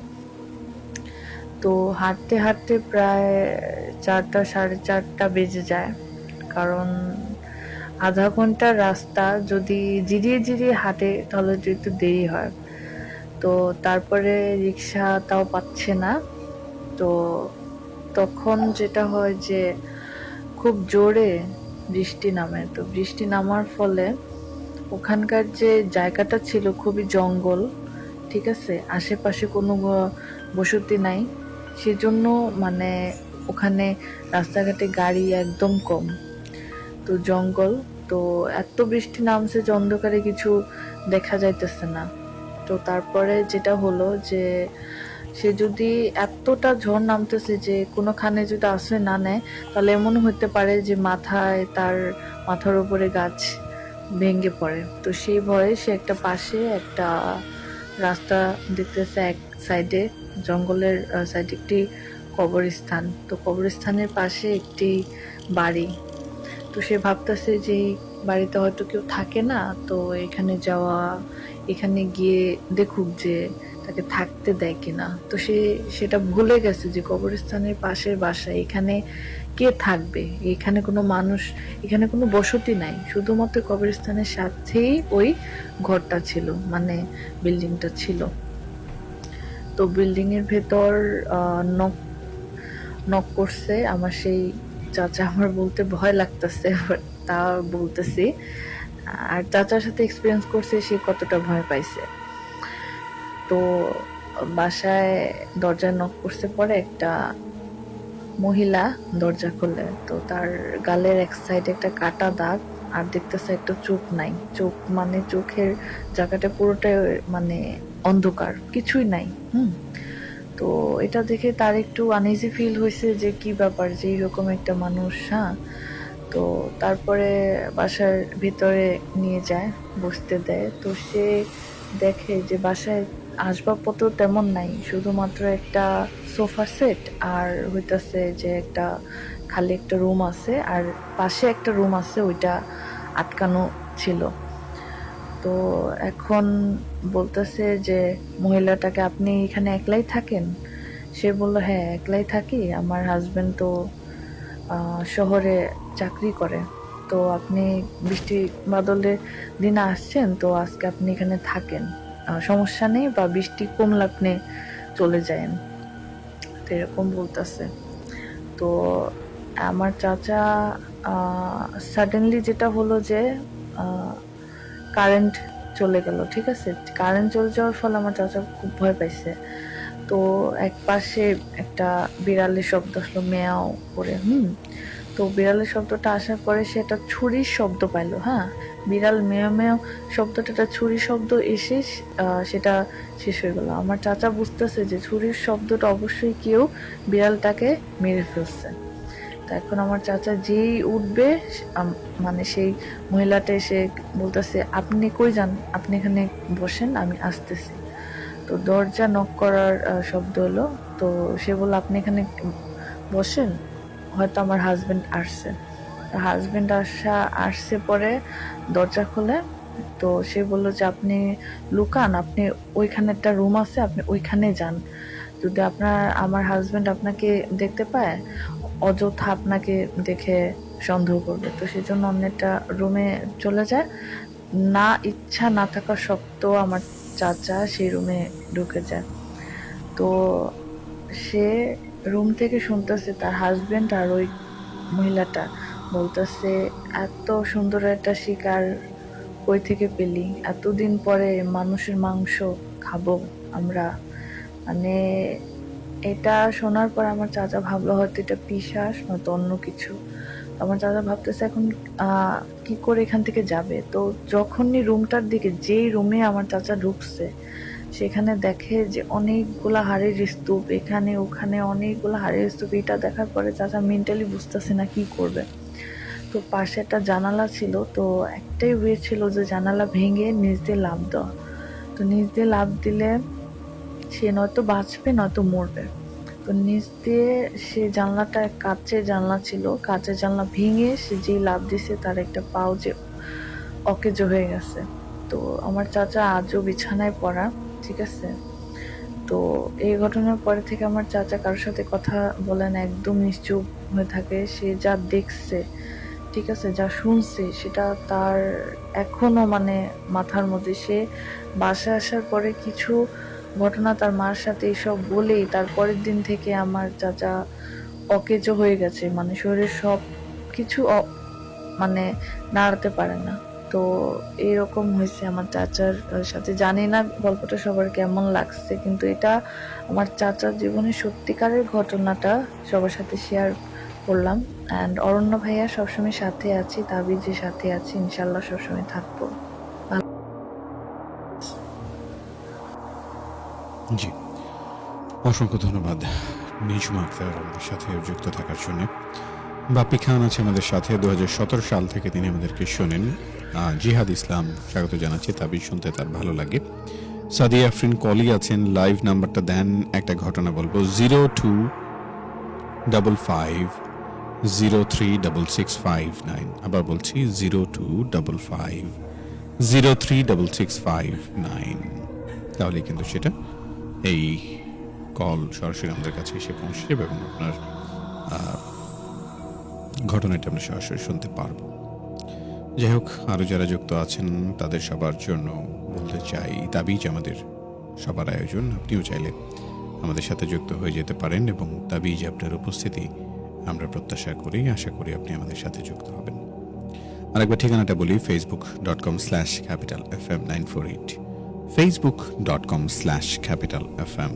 তো হাঁটতে হাঁটতে প্রায় চারটা, সাড়ে চারটা বেজে যায়। কারণ আধা ঘণ্টার রাস্তা যদি জিরিয়ে জিরিয়ে হাঁটে, তাহলে একটু দেরি হয়। তো তারপরে রিক্সা তাও পাচ্ছে না। তো তখন যেটা হয় যে, খুব জোরে বৃষ্টি নামে। তো বৃষ্টি নামার ফলে ওখানকার যে জায়গাটা ছিল খুবই জঙ্গল, ঠিক আছে? আশেপাশে কোনো বসতি নাই। সেজন্য মানে ওখানে রাস্তাঘাটে গাড়ি একদম কম। তো জঙ্গল, তো এত বৃষ্টি নামছে যে অন্ধকারে কিছু দেখা যাইতেছে না। তো তারপরে যেটা হলো যে সে যদি এতটা ঝড় নামতেছে যে কোনোখানে যদি আশ্রয় না নেয়, তাহলে এমন হতে পারে যে মাথায় তার মাথার উপরে গাছ ভেঙে পড়ে। তো সেই ভয়ে সে একটা পাশে একটা রাস্তা দেখতেছে এক সাইডে, জঙ্গলের সাইডে একটি কবরস্থান। তো কবরস্থানের পাশে একটি বাড়ি। তো সে ভাবতেছে যে বাড়িতে হয়তো কেউ থাকে না, তো এখানে যাওয়া, এখানে গিয়ে দেখুক যে তাকে থাকতে দেয় কিনা। তো সে সেটা ভুলে গেছে যে কবরস্থানের পাশের বাসা, এখানে কে থাকবে? এখানে কোনো মানুষ, এখানে কোনো বসতি নাই। শুধুমাত্র কবরস্থানের সাথেই ওই ঘরটা ছিল মানে বিল্ডিংটা ছিল। তো বিল্ডিং এর ভেতর নক নক করছে। আমার সেই চাচা আমার বলতে ভয় লাগতেছে তা বলতেছি। আর চাচার সাথে এক্সপিরিয়েন্স করছে, সে কতটা ভয় পাইছে। তো বাসায় দরজায় নক করছে পরে একটা মহিলা দরজা খুলে। তো তার গালের এক সাইডে একটা কাটা দাগ আর দেখতেছে একটা চোখ নাই। চোখ মানে চোখের জায়গাটা পুরোটাই মানে অন্ধকার, কিছুই নাই, হুম। তো এটা দেখে তার একটু আনইজি ফিল হয়েছে যে কি ব্যাপার, যে এরকম একটা মানুষ হ্যাঁ। তো তারপরে বাসার ভিতরে নিয়ে যায়, বসতে দেয়। তো সে দেখে যে বাসায় আসবাবপত্র তেমন নাই, শুধুমাত্র একটা সোফা সেট আর হইতাছে যে একটা খালি একটা রুম আছে আর পাশে একটা রুম আছে ওইটা আটকানো ছিল। তো এখন বলতেছে যে মহিলাটাকে আপনি এখানে একলাই থাকেন? সে বলল হ্যাঁ একলাই থাকি। আমার হাজব্যান্ড তো শহরে চাকরি করে। তো আপনি বৃষ্টি বাদলের দিনে আসছেন, তো আজকে আপনি এখানে থাকেন। সমস্যা নেই বা বৃষ্টি কমলে আপনি চলে যায়েন তো এরকম বলতেছে। তো আমার চাচা সাডেনলি যেটা হলো যে কারেন্ট চলে গেল, ঠিক আছে? কারেন্ট চলে যাওয়ার ফলে আমার চাচা খুব ভয় পাইছে। তো এক পাশে একটা বিড়ালের শব্দ আসলো, মেয়াও করে, হুম? তো বিড়ালের শব্দটা আসার পরে সে একটা ছুরির শব্দ পাইলো হ্যাঁ? বিড়াল মেয় মেয় শব্দটা, একটা ছুরির শব্দ এসে সেটা শেষ হয়ে গেল। আমার চাচা বুঝতেছে যে ছুরির শব্দটা অবশ্যই কেউ বিড়ালটাকে মেরে ফেলছে। তো এখন আমার চাচা যেই উঠবে মানে সেই মহিলাটা এসে বলতেছে, আপনি কই যান? আপনি এখানে বসেন, আমি আসতেছি। তো দরজা নক করার শব্দ হলো। তো সে বলল, আপনি এখানে বসেন? হয়তো আমার হাজবেন্ড আসছে। হাজবেন্ড আসা, আসছে পরে দরজা খুলে, তো সে বলল যে, আপনি লুকান, আপনি ওইখানে একটা রুম আছে, আপনি ওইখানে যান। যদি আপনার, আমার হাজবেন্ড আপনাকে দেখতে পায়, অযথা আপনাকে দেখে সন্দেহ করবে। তো সেই জন্য অন্য একটা রুমে চলে যায় না ইচ্ছা না থাকা সত্ত্বেও আমার চাচা সেই রুমে ঢুকে যায়। তো সে রুম থেকে শুনতেছে তার হাজবেন্ড আর ওই মহিলাটা। বলতেছে, এত সুন্দর একটা শিকার কই থেকে পেলি? এতদিন পরে মানুষের মাংস খাব আমরা। মানে এটা শোনার পর আমার চাচা ভাবলো, হয়তো এটা পিসাস নয়তো অন্য কিছু। আমার চাচা ভাবতেছে, এখন কি করে এখান থেকে যাবে? তো যখনই রুমটার দিকে, যেই রুমে আমার চাচা ঢুকছে সেখানে দেখে যে অনেকগুলা হাড়ের স্তূপ, এখানে, ওখানে অনেকগুলো হাড়ের স্তূপ। এটা দেখার পরে চাচা মেন্টালি বুঝতেছে না কি করবে। তো পাশে একটা জানালা ছিল, তো একটাই ওয়ে ছিল যে জানালা ভেঙে নিচ দিয়ে লাভ দেওয়া। তো নিচ দিয়ে লাভ দিলে সে নয়তো বাঁচবে, নয়তো মরবে। তো নিচ দিয়ে সে জানলাটা কাচের জানলা ছিল, কাচের জানলা ভেঙে সে যেই লাভ দিছে তার একটা পাও যে অকেজো হয়ে গেছে। তো আমার চাচা আজও বিছানায় পড়া। ঠিক আছে? তো এই ঘটনার পরে থেকে আমার চাচা কারোর সাথে কথা বলেন একদম নিশ্চুপ হয়ে থাকে। সে যা দেখছে, ঠিক আছে, যা শুনছে, সেটা তার এখনও মানে মাথার মধ্যে। সে বাসায় আসার পরে কিছু ঘটনা তার মার সাথে এইসব বলেই তার পরের দিন থেকে আমার চাচা অকেজো হয়ে গেছে। মানে শরীরের সব কিছু মানে নাড়াতে পারে না। তো এরকম হয়েছে আমার চাচার সাথে। জানি না গল্পটা সবার কেমন লাগছে, কিন্তু এটা আমার চাচার জীবনে সত্যিকারের ঘটনাটা সবার সাথে শেয়ার করলাম। অ্যান্ড অরণ্য ভাইয়া সবসময় সাথে আছি তাবিজের সাথে আছি ইনশাল্লাহ সবসময় থাকব। জি। অসংখ্য ধন্যবাদ নিজমা আক্তার আমাদের সাথে যুক্ত থাকার জন্য। বাপ্পি খান আছে আমাদের সাথে। দু হাজার সতেরো সাল থেকে তিনি আমাদেরকে শোনেন। জিহাদ ইসলাম স্বাগত জানাচ্ছি তাবিজ শুনতে, তার ভালো লাগে। সাদিয়া আফরিন কলি আছেন, লাইভ নাম্বারটা দেন, একটা ঘটনা বলব। Zero two double five, zero three double six five nine. আবার বলছি zero two double five, zero three double six five nine. তাহলে কিন্তু সেটা এই কল সরাসরি আমাদের কাছে এসে পৌঁছে যাবে এবং আপনার ঘটনাটা আমরা সরাসরি শুনতে পারব। যাই হোক আরও যারা যুক্ত আছেন, তাদের সবার জন্য বলতে চাই তাবিজ আমাদের সবার আয়োজন। আপনিও চাইলে আমাদের সাথে যুক্ত হয়ে যেতে পারেন এবং তাবিজ আপনার উপস্থিতি আমরা প্রত্যাশা করি, আশা করি আপনি আমাদের সাথে যুক্ত হবেন। আরেকবার ঠিকানাটা বলি Facebook dot com slash capital F M nine four eight Facebook dot com slash capital F M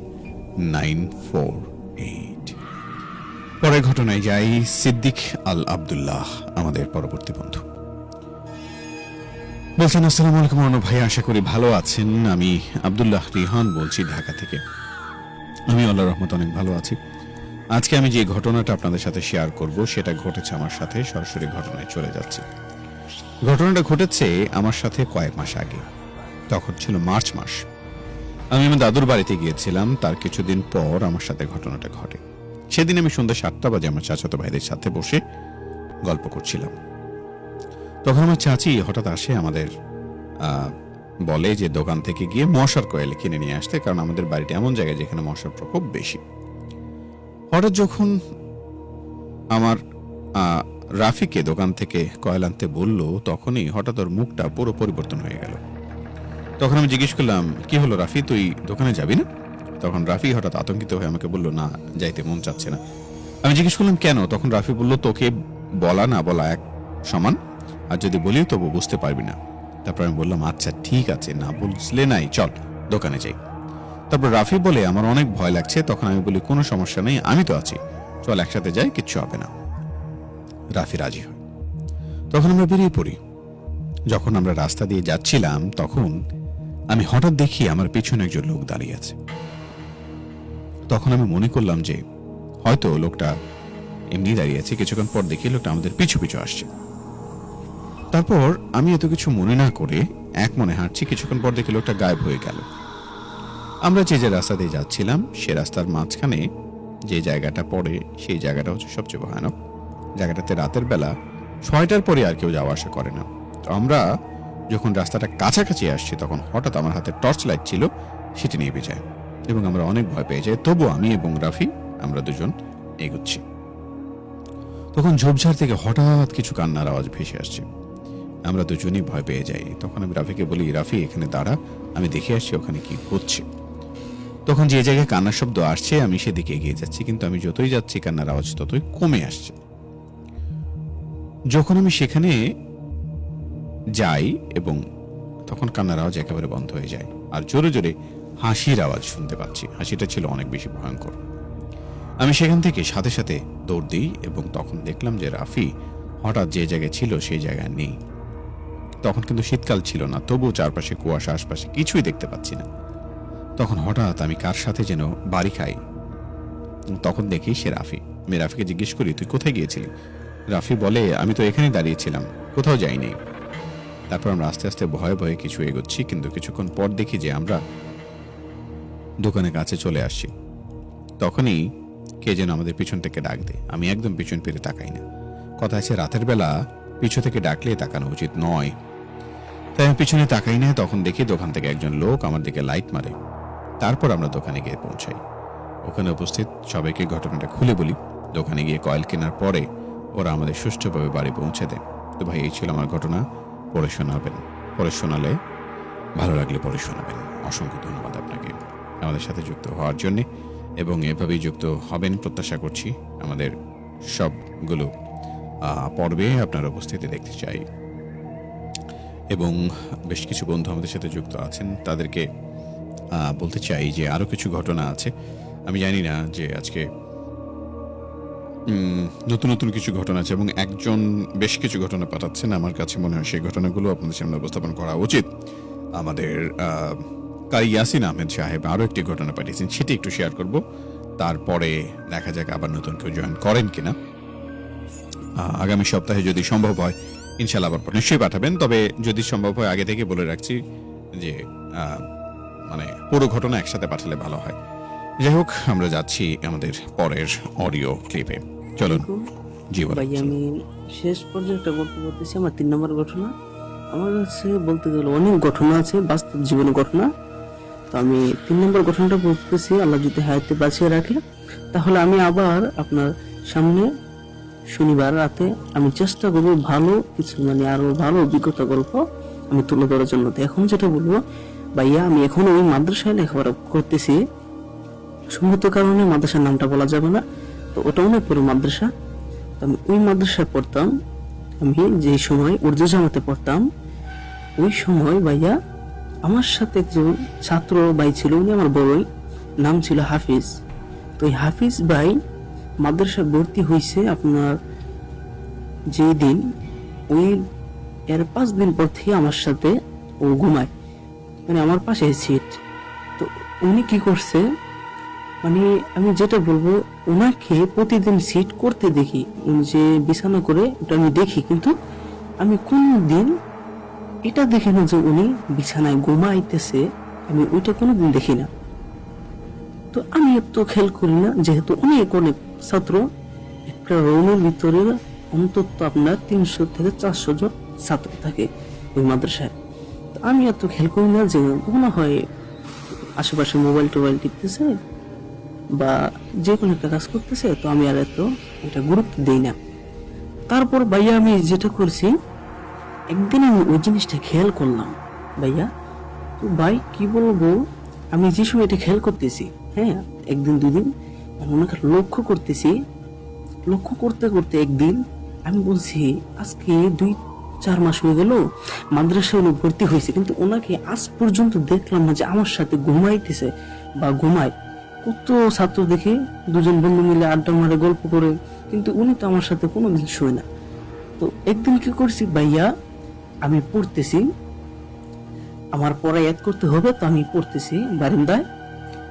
nine four eight পরের ঘটনায় যাই সিদ্দিক আল আবদুল্লাহ, আমাদের পরবর্তী বন্ধু। বলছেন, আসসালামু আলাইকুম অনু ভাই, আশা করি ভালো আছেন। আমি আবদুল্লাহ রিহান বলছি ঢাকা থেকে। আমি আল্লাহ রহমত অনেক ভালো আছি। আজকে আমি যে ঘটনাটা আপনাদের সাথে শেয়ার করব, সেটা ঘটেছে আমার সাথে, সরাসরি ঘটনায় চলে যাচ্ছে। ঘটনাটা ঘটেছে আমার সাথে কয়েক মাস আগে। তখন ছিল মার্চ মাস। আমি আমার দাদুর বাড়িতে গিয়েছিলাম। তার কিছুদিন পর আমার সাথে ঘটনাটা ঘটে। সেদিন আমি সন্ধ্যা সাতটা বাজে আমার চাচাতো ভাইদের সাথে বসে গল্প করছিলাম। তখন আমার চাচি হঠাৎ আসে আমাদের বলে যে দোকান থেকে গিয়ে মশার কয়েল কিনে নিয়ে আসতে, কারণ আমাদের বাড়িটা এমন জায়গায় যেখানে মশার প্রকোপ বেশি। হঠাৎ যখন আমার রাফিকে দোকান থেকে কয়েল আনতে বলল, তখনই হঠাৎ ওর মুখটা পুরো পরিবর্তন হয়ে গেল। তখন আমি জিজ্ঞেস করলাম, কি হলো রাফি, তুই দোকানে যাবি না? তখন রাফি হঠাৎ আতঙ্কিত হয়ে আমাকে বলল, না, যাইতে মন চাচ্ছে না। আমি জিজ্ঞেস করলাম, কেন? তখন রাফি বলল, তোকে বলা না বলা এক সমান, আর যদি বলিও তবু বুঝতে পারবি না। তারপর আমি বললাম আচ্ছা ঠিক আছে, না বুঝলে নাই, চল দোকানে যাই। তারপর রাফি বলে, আমার অনেক ভয় লাগছে, তখন আমি বলি, কোনো সমস্যা নেই, আমি তো আছি। চল একসাথে যাই, কিচ্ছু হবে না। রাফি রাজি হয়। তখন আমরা বেরিয়ে পড়ি। যখন আমরা রাস্তা দিয়ে যাচ্ছিলাম, তখন আমি হঠাৎ দেখি আমার পিছনে একজন লোক দাঁড়িয়ে আছে। তখন আমি মনে করলাম যে, হয়তো লোকটা এমনি দাঁড়িয়ে আছে, কিছুক্ষণ পর দেখি লোকটা আমাদের পিছু পিছু আসছে। তারপর আমি এত কিছু মনে না করে এক মনে হাঁটছি, কিছুক্ষণ পর দেখি লোকটা গায়েব হয়ে গেল। আমরা যে যে রাস্তা দিয়ে যাচ্ছিলাম, সে রাস্তার মাঝখানে যে জায়গাটা পড়ে, সেই জায়গাটা হচ্ছে সবচেয়ে ভয়ানক। জায়গাটাতে রাতের বেলা ছয়টার পরে আর কেউ যাওয়া আসা করে না। তো আমরা যখন রাস্তাটা কাছাকাছি আসছি, তখন হঠাৎ আমার হাতে টর্চ লাইট ছিল, সেটি নিয়ে যায় এবং আমরা অনেক ভয় পেয়ে যাই। তবু আমি এবং রাফি, আমরা দুজন এগোচ্ছি। তখন ঝোপঝাড় থেকে হঠাৎ কিছু কান্নার আওয়াজ ভেসে আসছে। আমরা দুজনেই ভয় পেয়ে যাই। তখন আমি রাফিকে বলি, রাফি, এখানে দাঁড়া, আমি দেখে আসছি ওখানে কি হচ্ছে। তখন যে জায়গায় কান্নার শব্দ আসছে, আমি সেদিকে এগিয়ে যাচ্ছি, কিন্তু আমি যতই যাচ্ছি, কান্নার আওয়াজ ততই কমে আসছে। যখন আমি সেখানে যাই এবং তখন কান্নার আওয়াজ একেবারে বন্ধ হয়ে যায়। আর জোরে জোরে হাসির আওয়াজ শুনতে পাচ্ছি। হাসিটা ছিল অনেক বেশি ভয়ঙ্কর। আমি সেখান থেকে সাথে সাথে দৌড় দিই এবং তখন দেখলাম যে রাফি হঠাৎ যে জায়গায় ছিল সেই জায়গায় নেই। তখন কিন্তু শীতকাল ছিল না, তবুও চারপাশে কুয়াশা, আশপাশে কিছুই দেখতে পাচ্ছি না। তখন হঠাৎ আমি কার সাথে যেন বাড়ি খাই? তখন দেখি সে রাফি। আমি রাফিকে জিজ্ঞেস করি, তুই কোথায় গিয়েছিলি? রাফি বলে, আমি তো এখানেই দাঁড়িয়েছিলাম, কোথাও যাইনি। তারপর আমরা আস্তে আস্তে ভয়ে ভয়ে কিছু এগোচ্ছি, কিন্তু কিছুক্ষণ পর দেখি যে আমরা দোকানের কাছে চলে আসছি তখনই কে যেন আমাদের পিছন থেকে ডাক দেয়। আমি একদম পিছন ফিরে তাকাই না। কথা আছে, রাতের বেলা পিছু থেকে ডাকলে তাকানো উচিত নয়। তাই আমি পিছনে তাকাই না, তখন দেখি দোকান থেকে একজন লোক আমার দিকে লাইট মারে। তারপর আমরা দোকানে গিয়ে পৌঁছাই। ওখানে উপস্থিত সবাইকে ঘটনাটা খুলে বলি। দোকানে গিয়ে কয়েল কেনার পরে ওরা আমাদের সুষ্ঠুভাবে বাড়ি পৌঁছে দেয়। তো ভাই, এই ছিল আমার ঘটনা। পড়ে শোনাবেন। পড়ে শোনালে ভালো লাগলে পড়ে শোনাবেন। অসংখ্য ধন্যবাদ। আমাদের সাথে যুক্ত হওয়ার জন্যে এবং এভাবেই যুক্ত হবেন প্রত্যাশা করছি আমাদের সবগুলো পর্বে আপনার উপস্থিতি দেখতে চাই। এবং বেশ কিছু বন্ধু আমাদের সাথে যুক্ত আছেন, তাদেরকে বলতে চাই যে আরও কিছু ঘটনা আছে। আমি জানি না যে আজকে নতুন নতুন কিছু ঘটনা আছে এবং একজন বেশ কিছু ঘটনা পাঠাচ্ছেন। আমার কাছে মনে হয় সেই ঘটনাগুলো আপনাদের সামনে উপস্থাপন করা উচিত। আমাদের কারি ইয়াসিন আহমেদ সাহেব আরও একটি ঘটনা পাঠিয়েছেন সেটি একটু শেয়ার করব। তারপরে দেখা যাক আবার নতুন কেউ জয়েন করেন কিনা। আগামী সপ্তাহে যদি সম্ভব হয় ইনশাল্লাহ আবার নিশ্চয়ই পাঠাবেন। তবে যদি সম্ভব হয় আগে থেকে বলে রাখছি যে মানে পুরো ঘটনা একসাথে পাঠালে ভালো হয়। যাই হোক আমরা যাচ্ছি আমাদের পরের অডিও ক্লিপে চলুন জি। ভাই আমি শেষ পর্যায়ে একটা গল্প বলতেছি আমার তিন নম্বর ঘটনা। আমার কাছে বলতে গেলে অনেক ঘটনা আছে বাস্তব জীবনের ঘটনা। তো আমি তিন নম্বর ঘটনাটা বলতেছি, আল্লাহ যদি হায়াতে বাঁচিয়ে রাখে, তাহলে আমি আবার আপনার সামনে শনিবার রাতে আমি চেষ্টা করব ভালো কিছু মানে আরও ভালো অভিজ্ঞতা গল্প আমি তুলে ধরার জন্য। এখন যেটা বলব, ভাইয়া, আমি এখন ওই মাদ্রাসায় লেখাপড়া করতেছি। সম্মত কারণে মাদ্রাসার নামটা বলা যাবে না, তো ওটা অনেক বড় মাদ্রাসা। তো আমি ওই মাদ্রাসায় পড়তাম, আমি যে সময় উর্দু জামাতে পড়তাম, ওই সময় ভাইয়া আমার সাথে একজন ছাত্র ভাই ছিল, উনি আমার বড়ই, নাম ছিল হাফিজ। তো ওই হাফিজ ভাই মাদ্রাসায় ভর্তি হয়েছে আপনার যেই দিন ওই এর পাঁচ দিন পর থেকে আমার সাথে ও ঘুমায়। মানে আমার পাশে সিট তো উনি কি করছে মানে আমি যেটা বলব ওনাকে প্রতিদিন সিট করতে দেখি। উনি যে বিছানা করে ওটা আমি দেখি, কিন্তু আমি কোন দিন এটা দেখি না যে উনি বিছানায় ঘুমাইতেছে, আমি ওইটা কোনোদিন দেখি না। তো আমি এত খেয়াল করি না, যেহেতু অনেক অনেক ছাত্র, একটা রুমের ভিতরে অন্তত আপনার তিনশো থেকে চারশো জন ছাত্র থাকে ওই মাদ্রাসায়। তো আমি এত খেয়াল করি না যে মনে হয় আশেপাশে মোবাইল টোবাইল টিপতেছে বা যে কোনো একটা কাজ করতেছে, তো আমি আর এত এটা গুরুত্ব দিই না। তারপর ভাইয়া আমি যেটা করছি একদিন আমি ওই জিনিসটা খেয়াল করলাম। ভাইয়া, তো ভাই, কি বলব? আমি যে সময় এটা খেয়াল করতেছি হ্যাঁ একদিন, দুদিন, আমি ওনাকে লক্ষ্য করতেছি, লক্ষ্য করতে করতে একদিন আমি বলছি, আজকে দুই, চার মাস হয়ে গেল, মাদ্রাসায় উনি ভর্তি হয়েছে, কিন্তু ওনাকে আজ পর্যন্ত দেখলাম না যে আমার সাথে ঘুমাইতেছে বা ঘুমায়। কত ছাত্র দেখে, দুজন বন্ধু মিলে আড্ডা মারে, গল্প করে, কিন্তু উনি তো আমার সাথে কোনোদিন শোয় না। তো একদিন কি করছি ভাইয়া আমি পড়তেছি। আমার পড়া এক করতে হবে তো আমি পড়তেছি বারিন্দায়।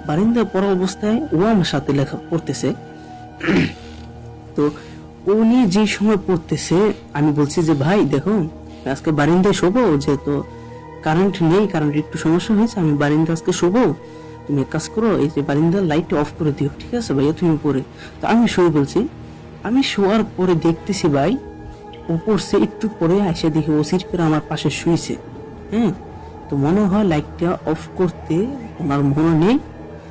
বারিন্দায় পড়া অবস্থায় ও আমার সাথে লেখা পড়তেছে। তো উনি যে সময় পড়তেছে, আমি বলছি যে, ভাই, দেখো, আজকে বারিন্দায় শোবো, যেহেতু কারেন্ট নেই কারেন্ট একটু সমস্যা হয়েছে, আমি বারিন্দা আজকে শোবো। তুমি এক কাজ করো, এই যে বারিন্দার লাইট অফ করে দিও, ঠিক আছে ভাইয়া? তুমি পড়ে। তো আমি শুয়ে বলছি, আমি শোয়ার পরে দেখতেছি ভাই পড়ছে একটু পরে এসে দেখি ও সিট করে আমার পাশে শুয়েছে হ্যাঁ তো মনে হয় লাইটটা অফ করতে ওনার মনে নেই।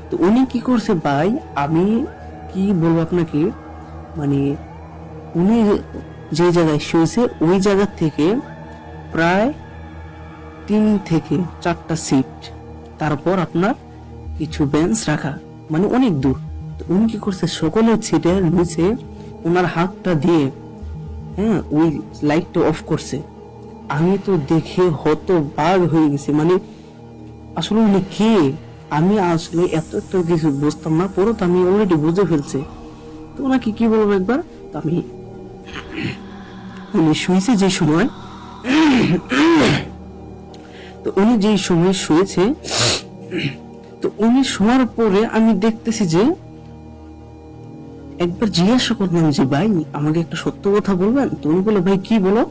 তো উনি কি করছে ভাই, আমি কি বলব আপনাকে মানে উনি যে জায়গায় শুয়েছে ওই জায়গা থেকে প্রায় তিন থেকে চারটা সিট তারপর আপনার কিছু বেঞ্চ রাখা মানে অনেক দূর। তো উনি কি করছে, সকলের সিটের নিচে ওনার হাতটা দিয়ে হ্যাঁ ওই লাইটটা অফ করছে। আমি তো দেখে হত বাঘ হয়ে গেছি। মানে আসলে উনি কে? আমি আসলে এত এত কিছু বুঝতাম না, পরে তো আমি অলরেডি বুঝে ফেলছি। তো ওনাকে কি বলব একবার? আমি, উনি শুয়েছে যে সময়, তো উনি যে সময় শুয়েছে, তো উনি শোয়ার পরে আমি দেখতেছি যে একবার জিজ্ঞাসা করলাম যে, ভাই, আমাকে একটা সত্য কথা বলবেন? তো উনি বলে ভাই, কি বলো?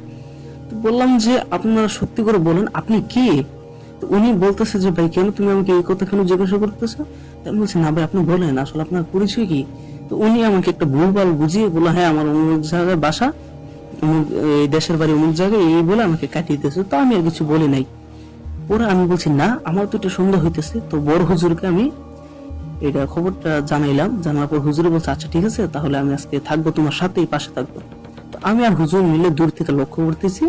তো বললাম যে, আপনারা সত্যি করে বলেন, আপনি কে? তো উনি বলতেছে যে, ভাই, কেন তুমি আমাকে এই কথা কেন জিজ্ঞাসা করতেছো? আমি বলছি, না ভাই, আপনি বলেন, আসলে আপনার পরিচয় কি? তো উনি আমাকে একটা ভুলভাল বুঝিয়ে বলল হ্যাঁ আমার অমুক জায়গায় বাসা এই দেশের বাড়ি অমুক জায়গায়, এই বলে আমাকে কাটিয়ে দিয়েছে তো আমি আর কিছু বলি নাই। পরে আমি বলছি, না, আমার তো এটা সন্দেহ হইতেছে। তো বড় হুজুরকে আমি এটা খবরটা জানাইলাম, জানার পর হুজুরে বলছে আচ্ছা ঠিক আছে, তাহলে আমি আজকে থাকব তোমার সাথেই, পাশে থাকব। তো আমি আর হুজুর মিলে দূর থেকে লক্ষ্য করতেছি,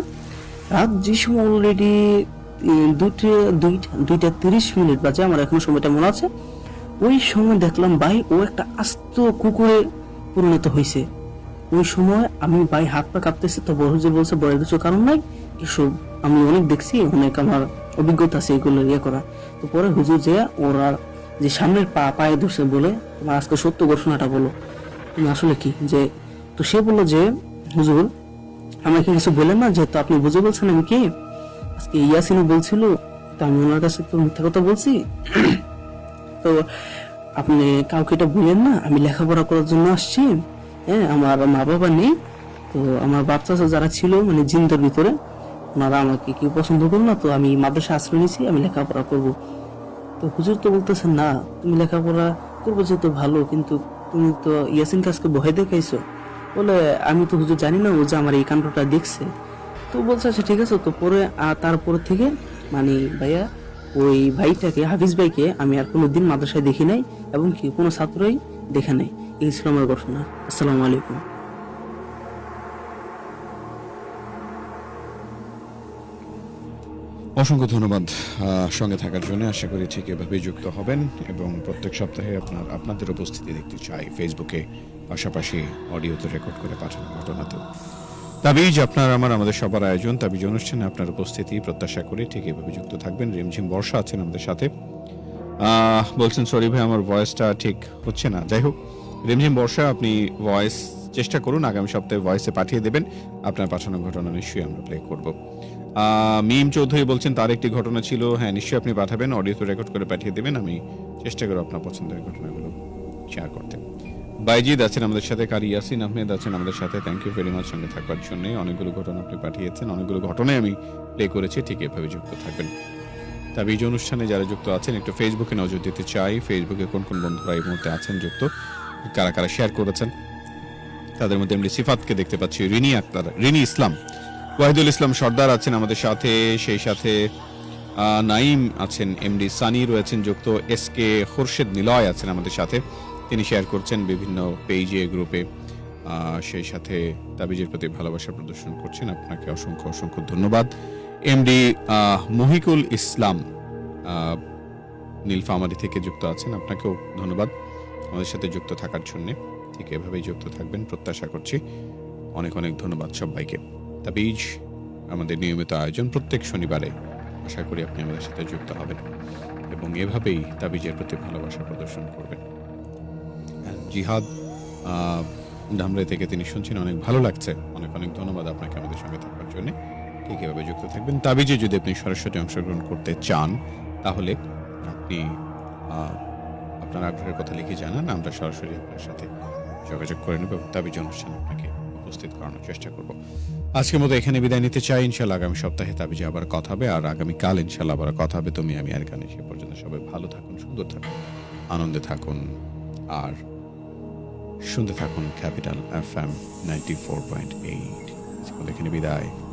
রাত যে সময় অলরেডি দুইটা দুইটা দুইটা তিরিশ মিনিট বাজে, আমার এখনও সময়টা মনে আছে, ওই সময় দেখলাম ভাই, ও একটা আস্ত কুকুরে পরিণত হয়েছে ওই সময় আমি ভাই হাত পা কাঁপতেছি, তো বড় হুজুর বলছে বয়ের কিছু কারণ নাই, এসব আমি অনেক দেখছি, অনেক আমার অভিজ্ঞতা আছে এগুলো ইয়ে করা। তো পরে হুজুর যে, ওরা যে সামনের পা, পায়ে ধরছে বলে তোমার আজকে সত্য ঘোষণাটা বলো। তুমি আসলে কি? যে, তো সে বলল যে, হুজুর, আমাকে কিছু বলেন না, যেহেতু আপনি বুঝে বলছেন আমি কি? আজকে ইয়াসিনও বলছিল, তো আমি ওনার কাছে তো মিথ্যা কথা বলছি। তো আপনি কাউকে এটা বললেন না, আমি লেখাপড়া করার জন্য আসছি। হ্যাঁ আমার মা বাবা নেই। তো আমার বাচ্চা যারা ছিল মানে জিন্দের ভিতরে, ওনারা আমাকে কেউ পছন্দ করল না, তো আমি মাদ্রাসা আশ্রয় নিয়েছি, আমি লেখাপড়া করব। তো হুজুর তো বলতেছেন, না, তুমি লেখাপড়া করব যেহেতু ভালো, কিন্তু তুমি তো ইয়াসিন কাজকে ভয় দেখাইছো। বলে, আমি তো হুজুর জানি না, ও যে আমার এই কাণ্ডটা দেখছে। তো বলছে আচ্ছা ঠিক আছে। তো পরে তারপর থেকে মানে ভাইয়া, ওই ভাইটাকে, হাফিজ ভাইকে আমি আর কোনো দিন মাদ্রাসায় দেখি নাই এবং কি কোনো ছাত্রই দেখে নাই। এই ছিল আমার ঘটনা আসসালামু আলাইকুম। অসংখ্য ধন্যবাদ সঙ্গে থাকার জন্য। আশা করি ঠিক এভাবেই যুক্ত হবেন এবং প্রত্যেক সপ্তাহে আপনার, আপনাদের উপস্থিতি দেখতে চাই। ফেসবুকে পাশাপাশি অডিওতে রেকর্ড করে পাঠানো ঘটনাতেও তাবিজ, আপনার আমার, আমাদের সবার আয়োজন। তাবিজ অনুষ্ঠানে আপনার উপস্থিতি, প্রত্যাশা করে ঠিক এভাবে যুক্ত থাকবেন। রিমঝিম বর্ষা আছেন আমাদের সাথে। বলছেন, সরি ভাই, আমার ভয়েসটা ঠিক হচ্ছে না। যাই হোক, রিমঝিম বর্ষা, আপনি ভয়েস চেষ্টা করুন। আগামী সপ্তাহে ভয়েসে পাঠিয়ে দেবেন। আপনার পাঠানো ঘটনা নিশ্চয়ই আমরা প্লে করব। মিম চৌধুরী বলছেন, তার একটি ঘটনা ছিল। হ্যাঁ নিশ্চয়ই আপনি পাঠাবেন, অডিও রেকর্ড করে পাঠিয়ে দেবেন। আমি চেষ্টা করব আপনার পছন্দের ঘটনাগুলো শেয়ার করতে। বাইজিদ আছেন আমাদের সাথে, কারি ইয়াসিন আহমেদ আছেন আমাদের সাথে। থ্যাংক ইউ ভেরি মাচ সঙ্গে থাকবার জন্য। অনেকগুলো ঘটনা আপনি পাঠিয়েছেন, অনেকগুলো ঘটনায় আমি প্লে করেছি, ঠিক এভাবে যুক্ত থাকবেন। তবে এই যে অনুষ্ঠানে যারা যুক্ত আছেন, একটু ফেসবুকে নজর দিতে চাই। ফেসবুকে কোন কোন বন্ধুরা এই মুহূর্তে আছেন যুক্ত? কারা কারা শেয়ার করেছেন? তাদের মধ্যে এমনি সিফাতকে দেখতে পাচ্ছি, রিনি আক্তার, রিনি ইসলাম। ওয়াহিদুল ইসলাম সর্দার আছেন আমাদের সাথে, সেই সাথে নাইম আছেন, এমডি সানি রয়েছেন যুক্ত, এস কে খোরশেদ নিলয় আছেন আমাদের সাথে। তিনি শেয়ার করছেন বিভিন্ন পেজে গ্রুপে। সেই সাথে তাবিজের প্রতি ভালোবাসা প্রদর্শন করছেন। আপনাকে অসংখ্য অসংখ্য ধন্যবাদ। এমডি মহিকুল ইসলাম নীলফামারি থেকে যুক্ত আছেন। আপনাকেও ধন্যবাদ আমাদের সাথে যুক্ত থাকার জন্যে। ঠিক এভাবেই যুক্ত থাকবেন, প্রত্যাশা করছি। অনেক অনেক ধন্যবাদ সবাইকে। তাবিজ আমাদের নিয়মিত আয়োজন প্রত্যেক শনিবারে। আশা করি আপনি আমাদের সাথে যুক্ত হবেন এবং এভাবেই তাবিজের প্রতি ভালোবাসা প্রদর্শন করবেন। আর জিহাদ আহ, ধামরাই থেকে তিনি শুনছেন অনেক ভালো লাগছে। অনেক অনেক ধন্যবাদ আপনাকে আমাদের সঙ্গে থাকার জন্য। ঠিক এভাবে যুক্ত থাকবেন। তাবিজে যদি আপনি সরাসরি অংশগ্রহণ করতে চান তাহলে আপনি আপনার আগ্রহের কথা লিখে জানান আমরা সরাসরি আপনার সাথে যোগাযোগ করে নেব এবং তাবিজ অনুষ্ঠান আপনাকে উপস্থিত করানোর চেষ্টা করব। আজকের মতো এখানে বিদায় নিতে চাই। ইনশাল্লাহ আগামী সপ্তাহে তাবিজে আবার কথা হবে। আর আগামীকাল ইনশাল্লাহ আবার কথা হবে। তুমি আমি আর গানে সে পর্যন্ত সবাই ভালো থাকুন, সুন্দর থাকুন, আনন্দে থাকুন আর শুনতে থাকুন capital F M ninety four point eight. এখানে বিদায়।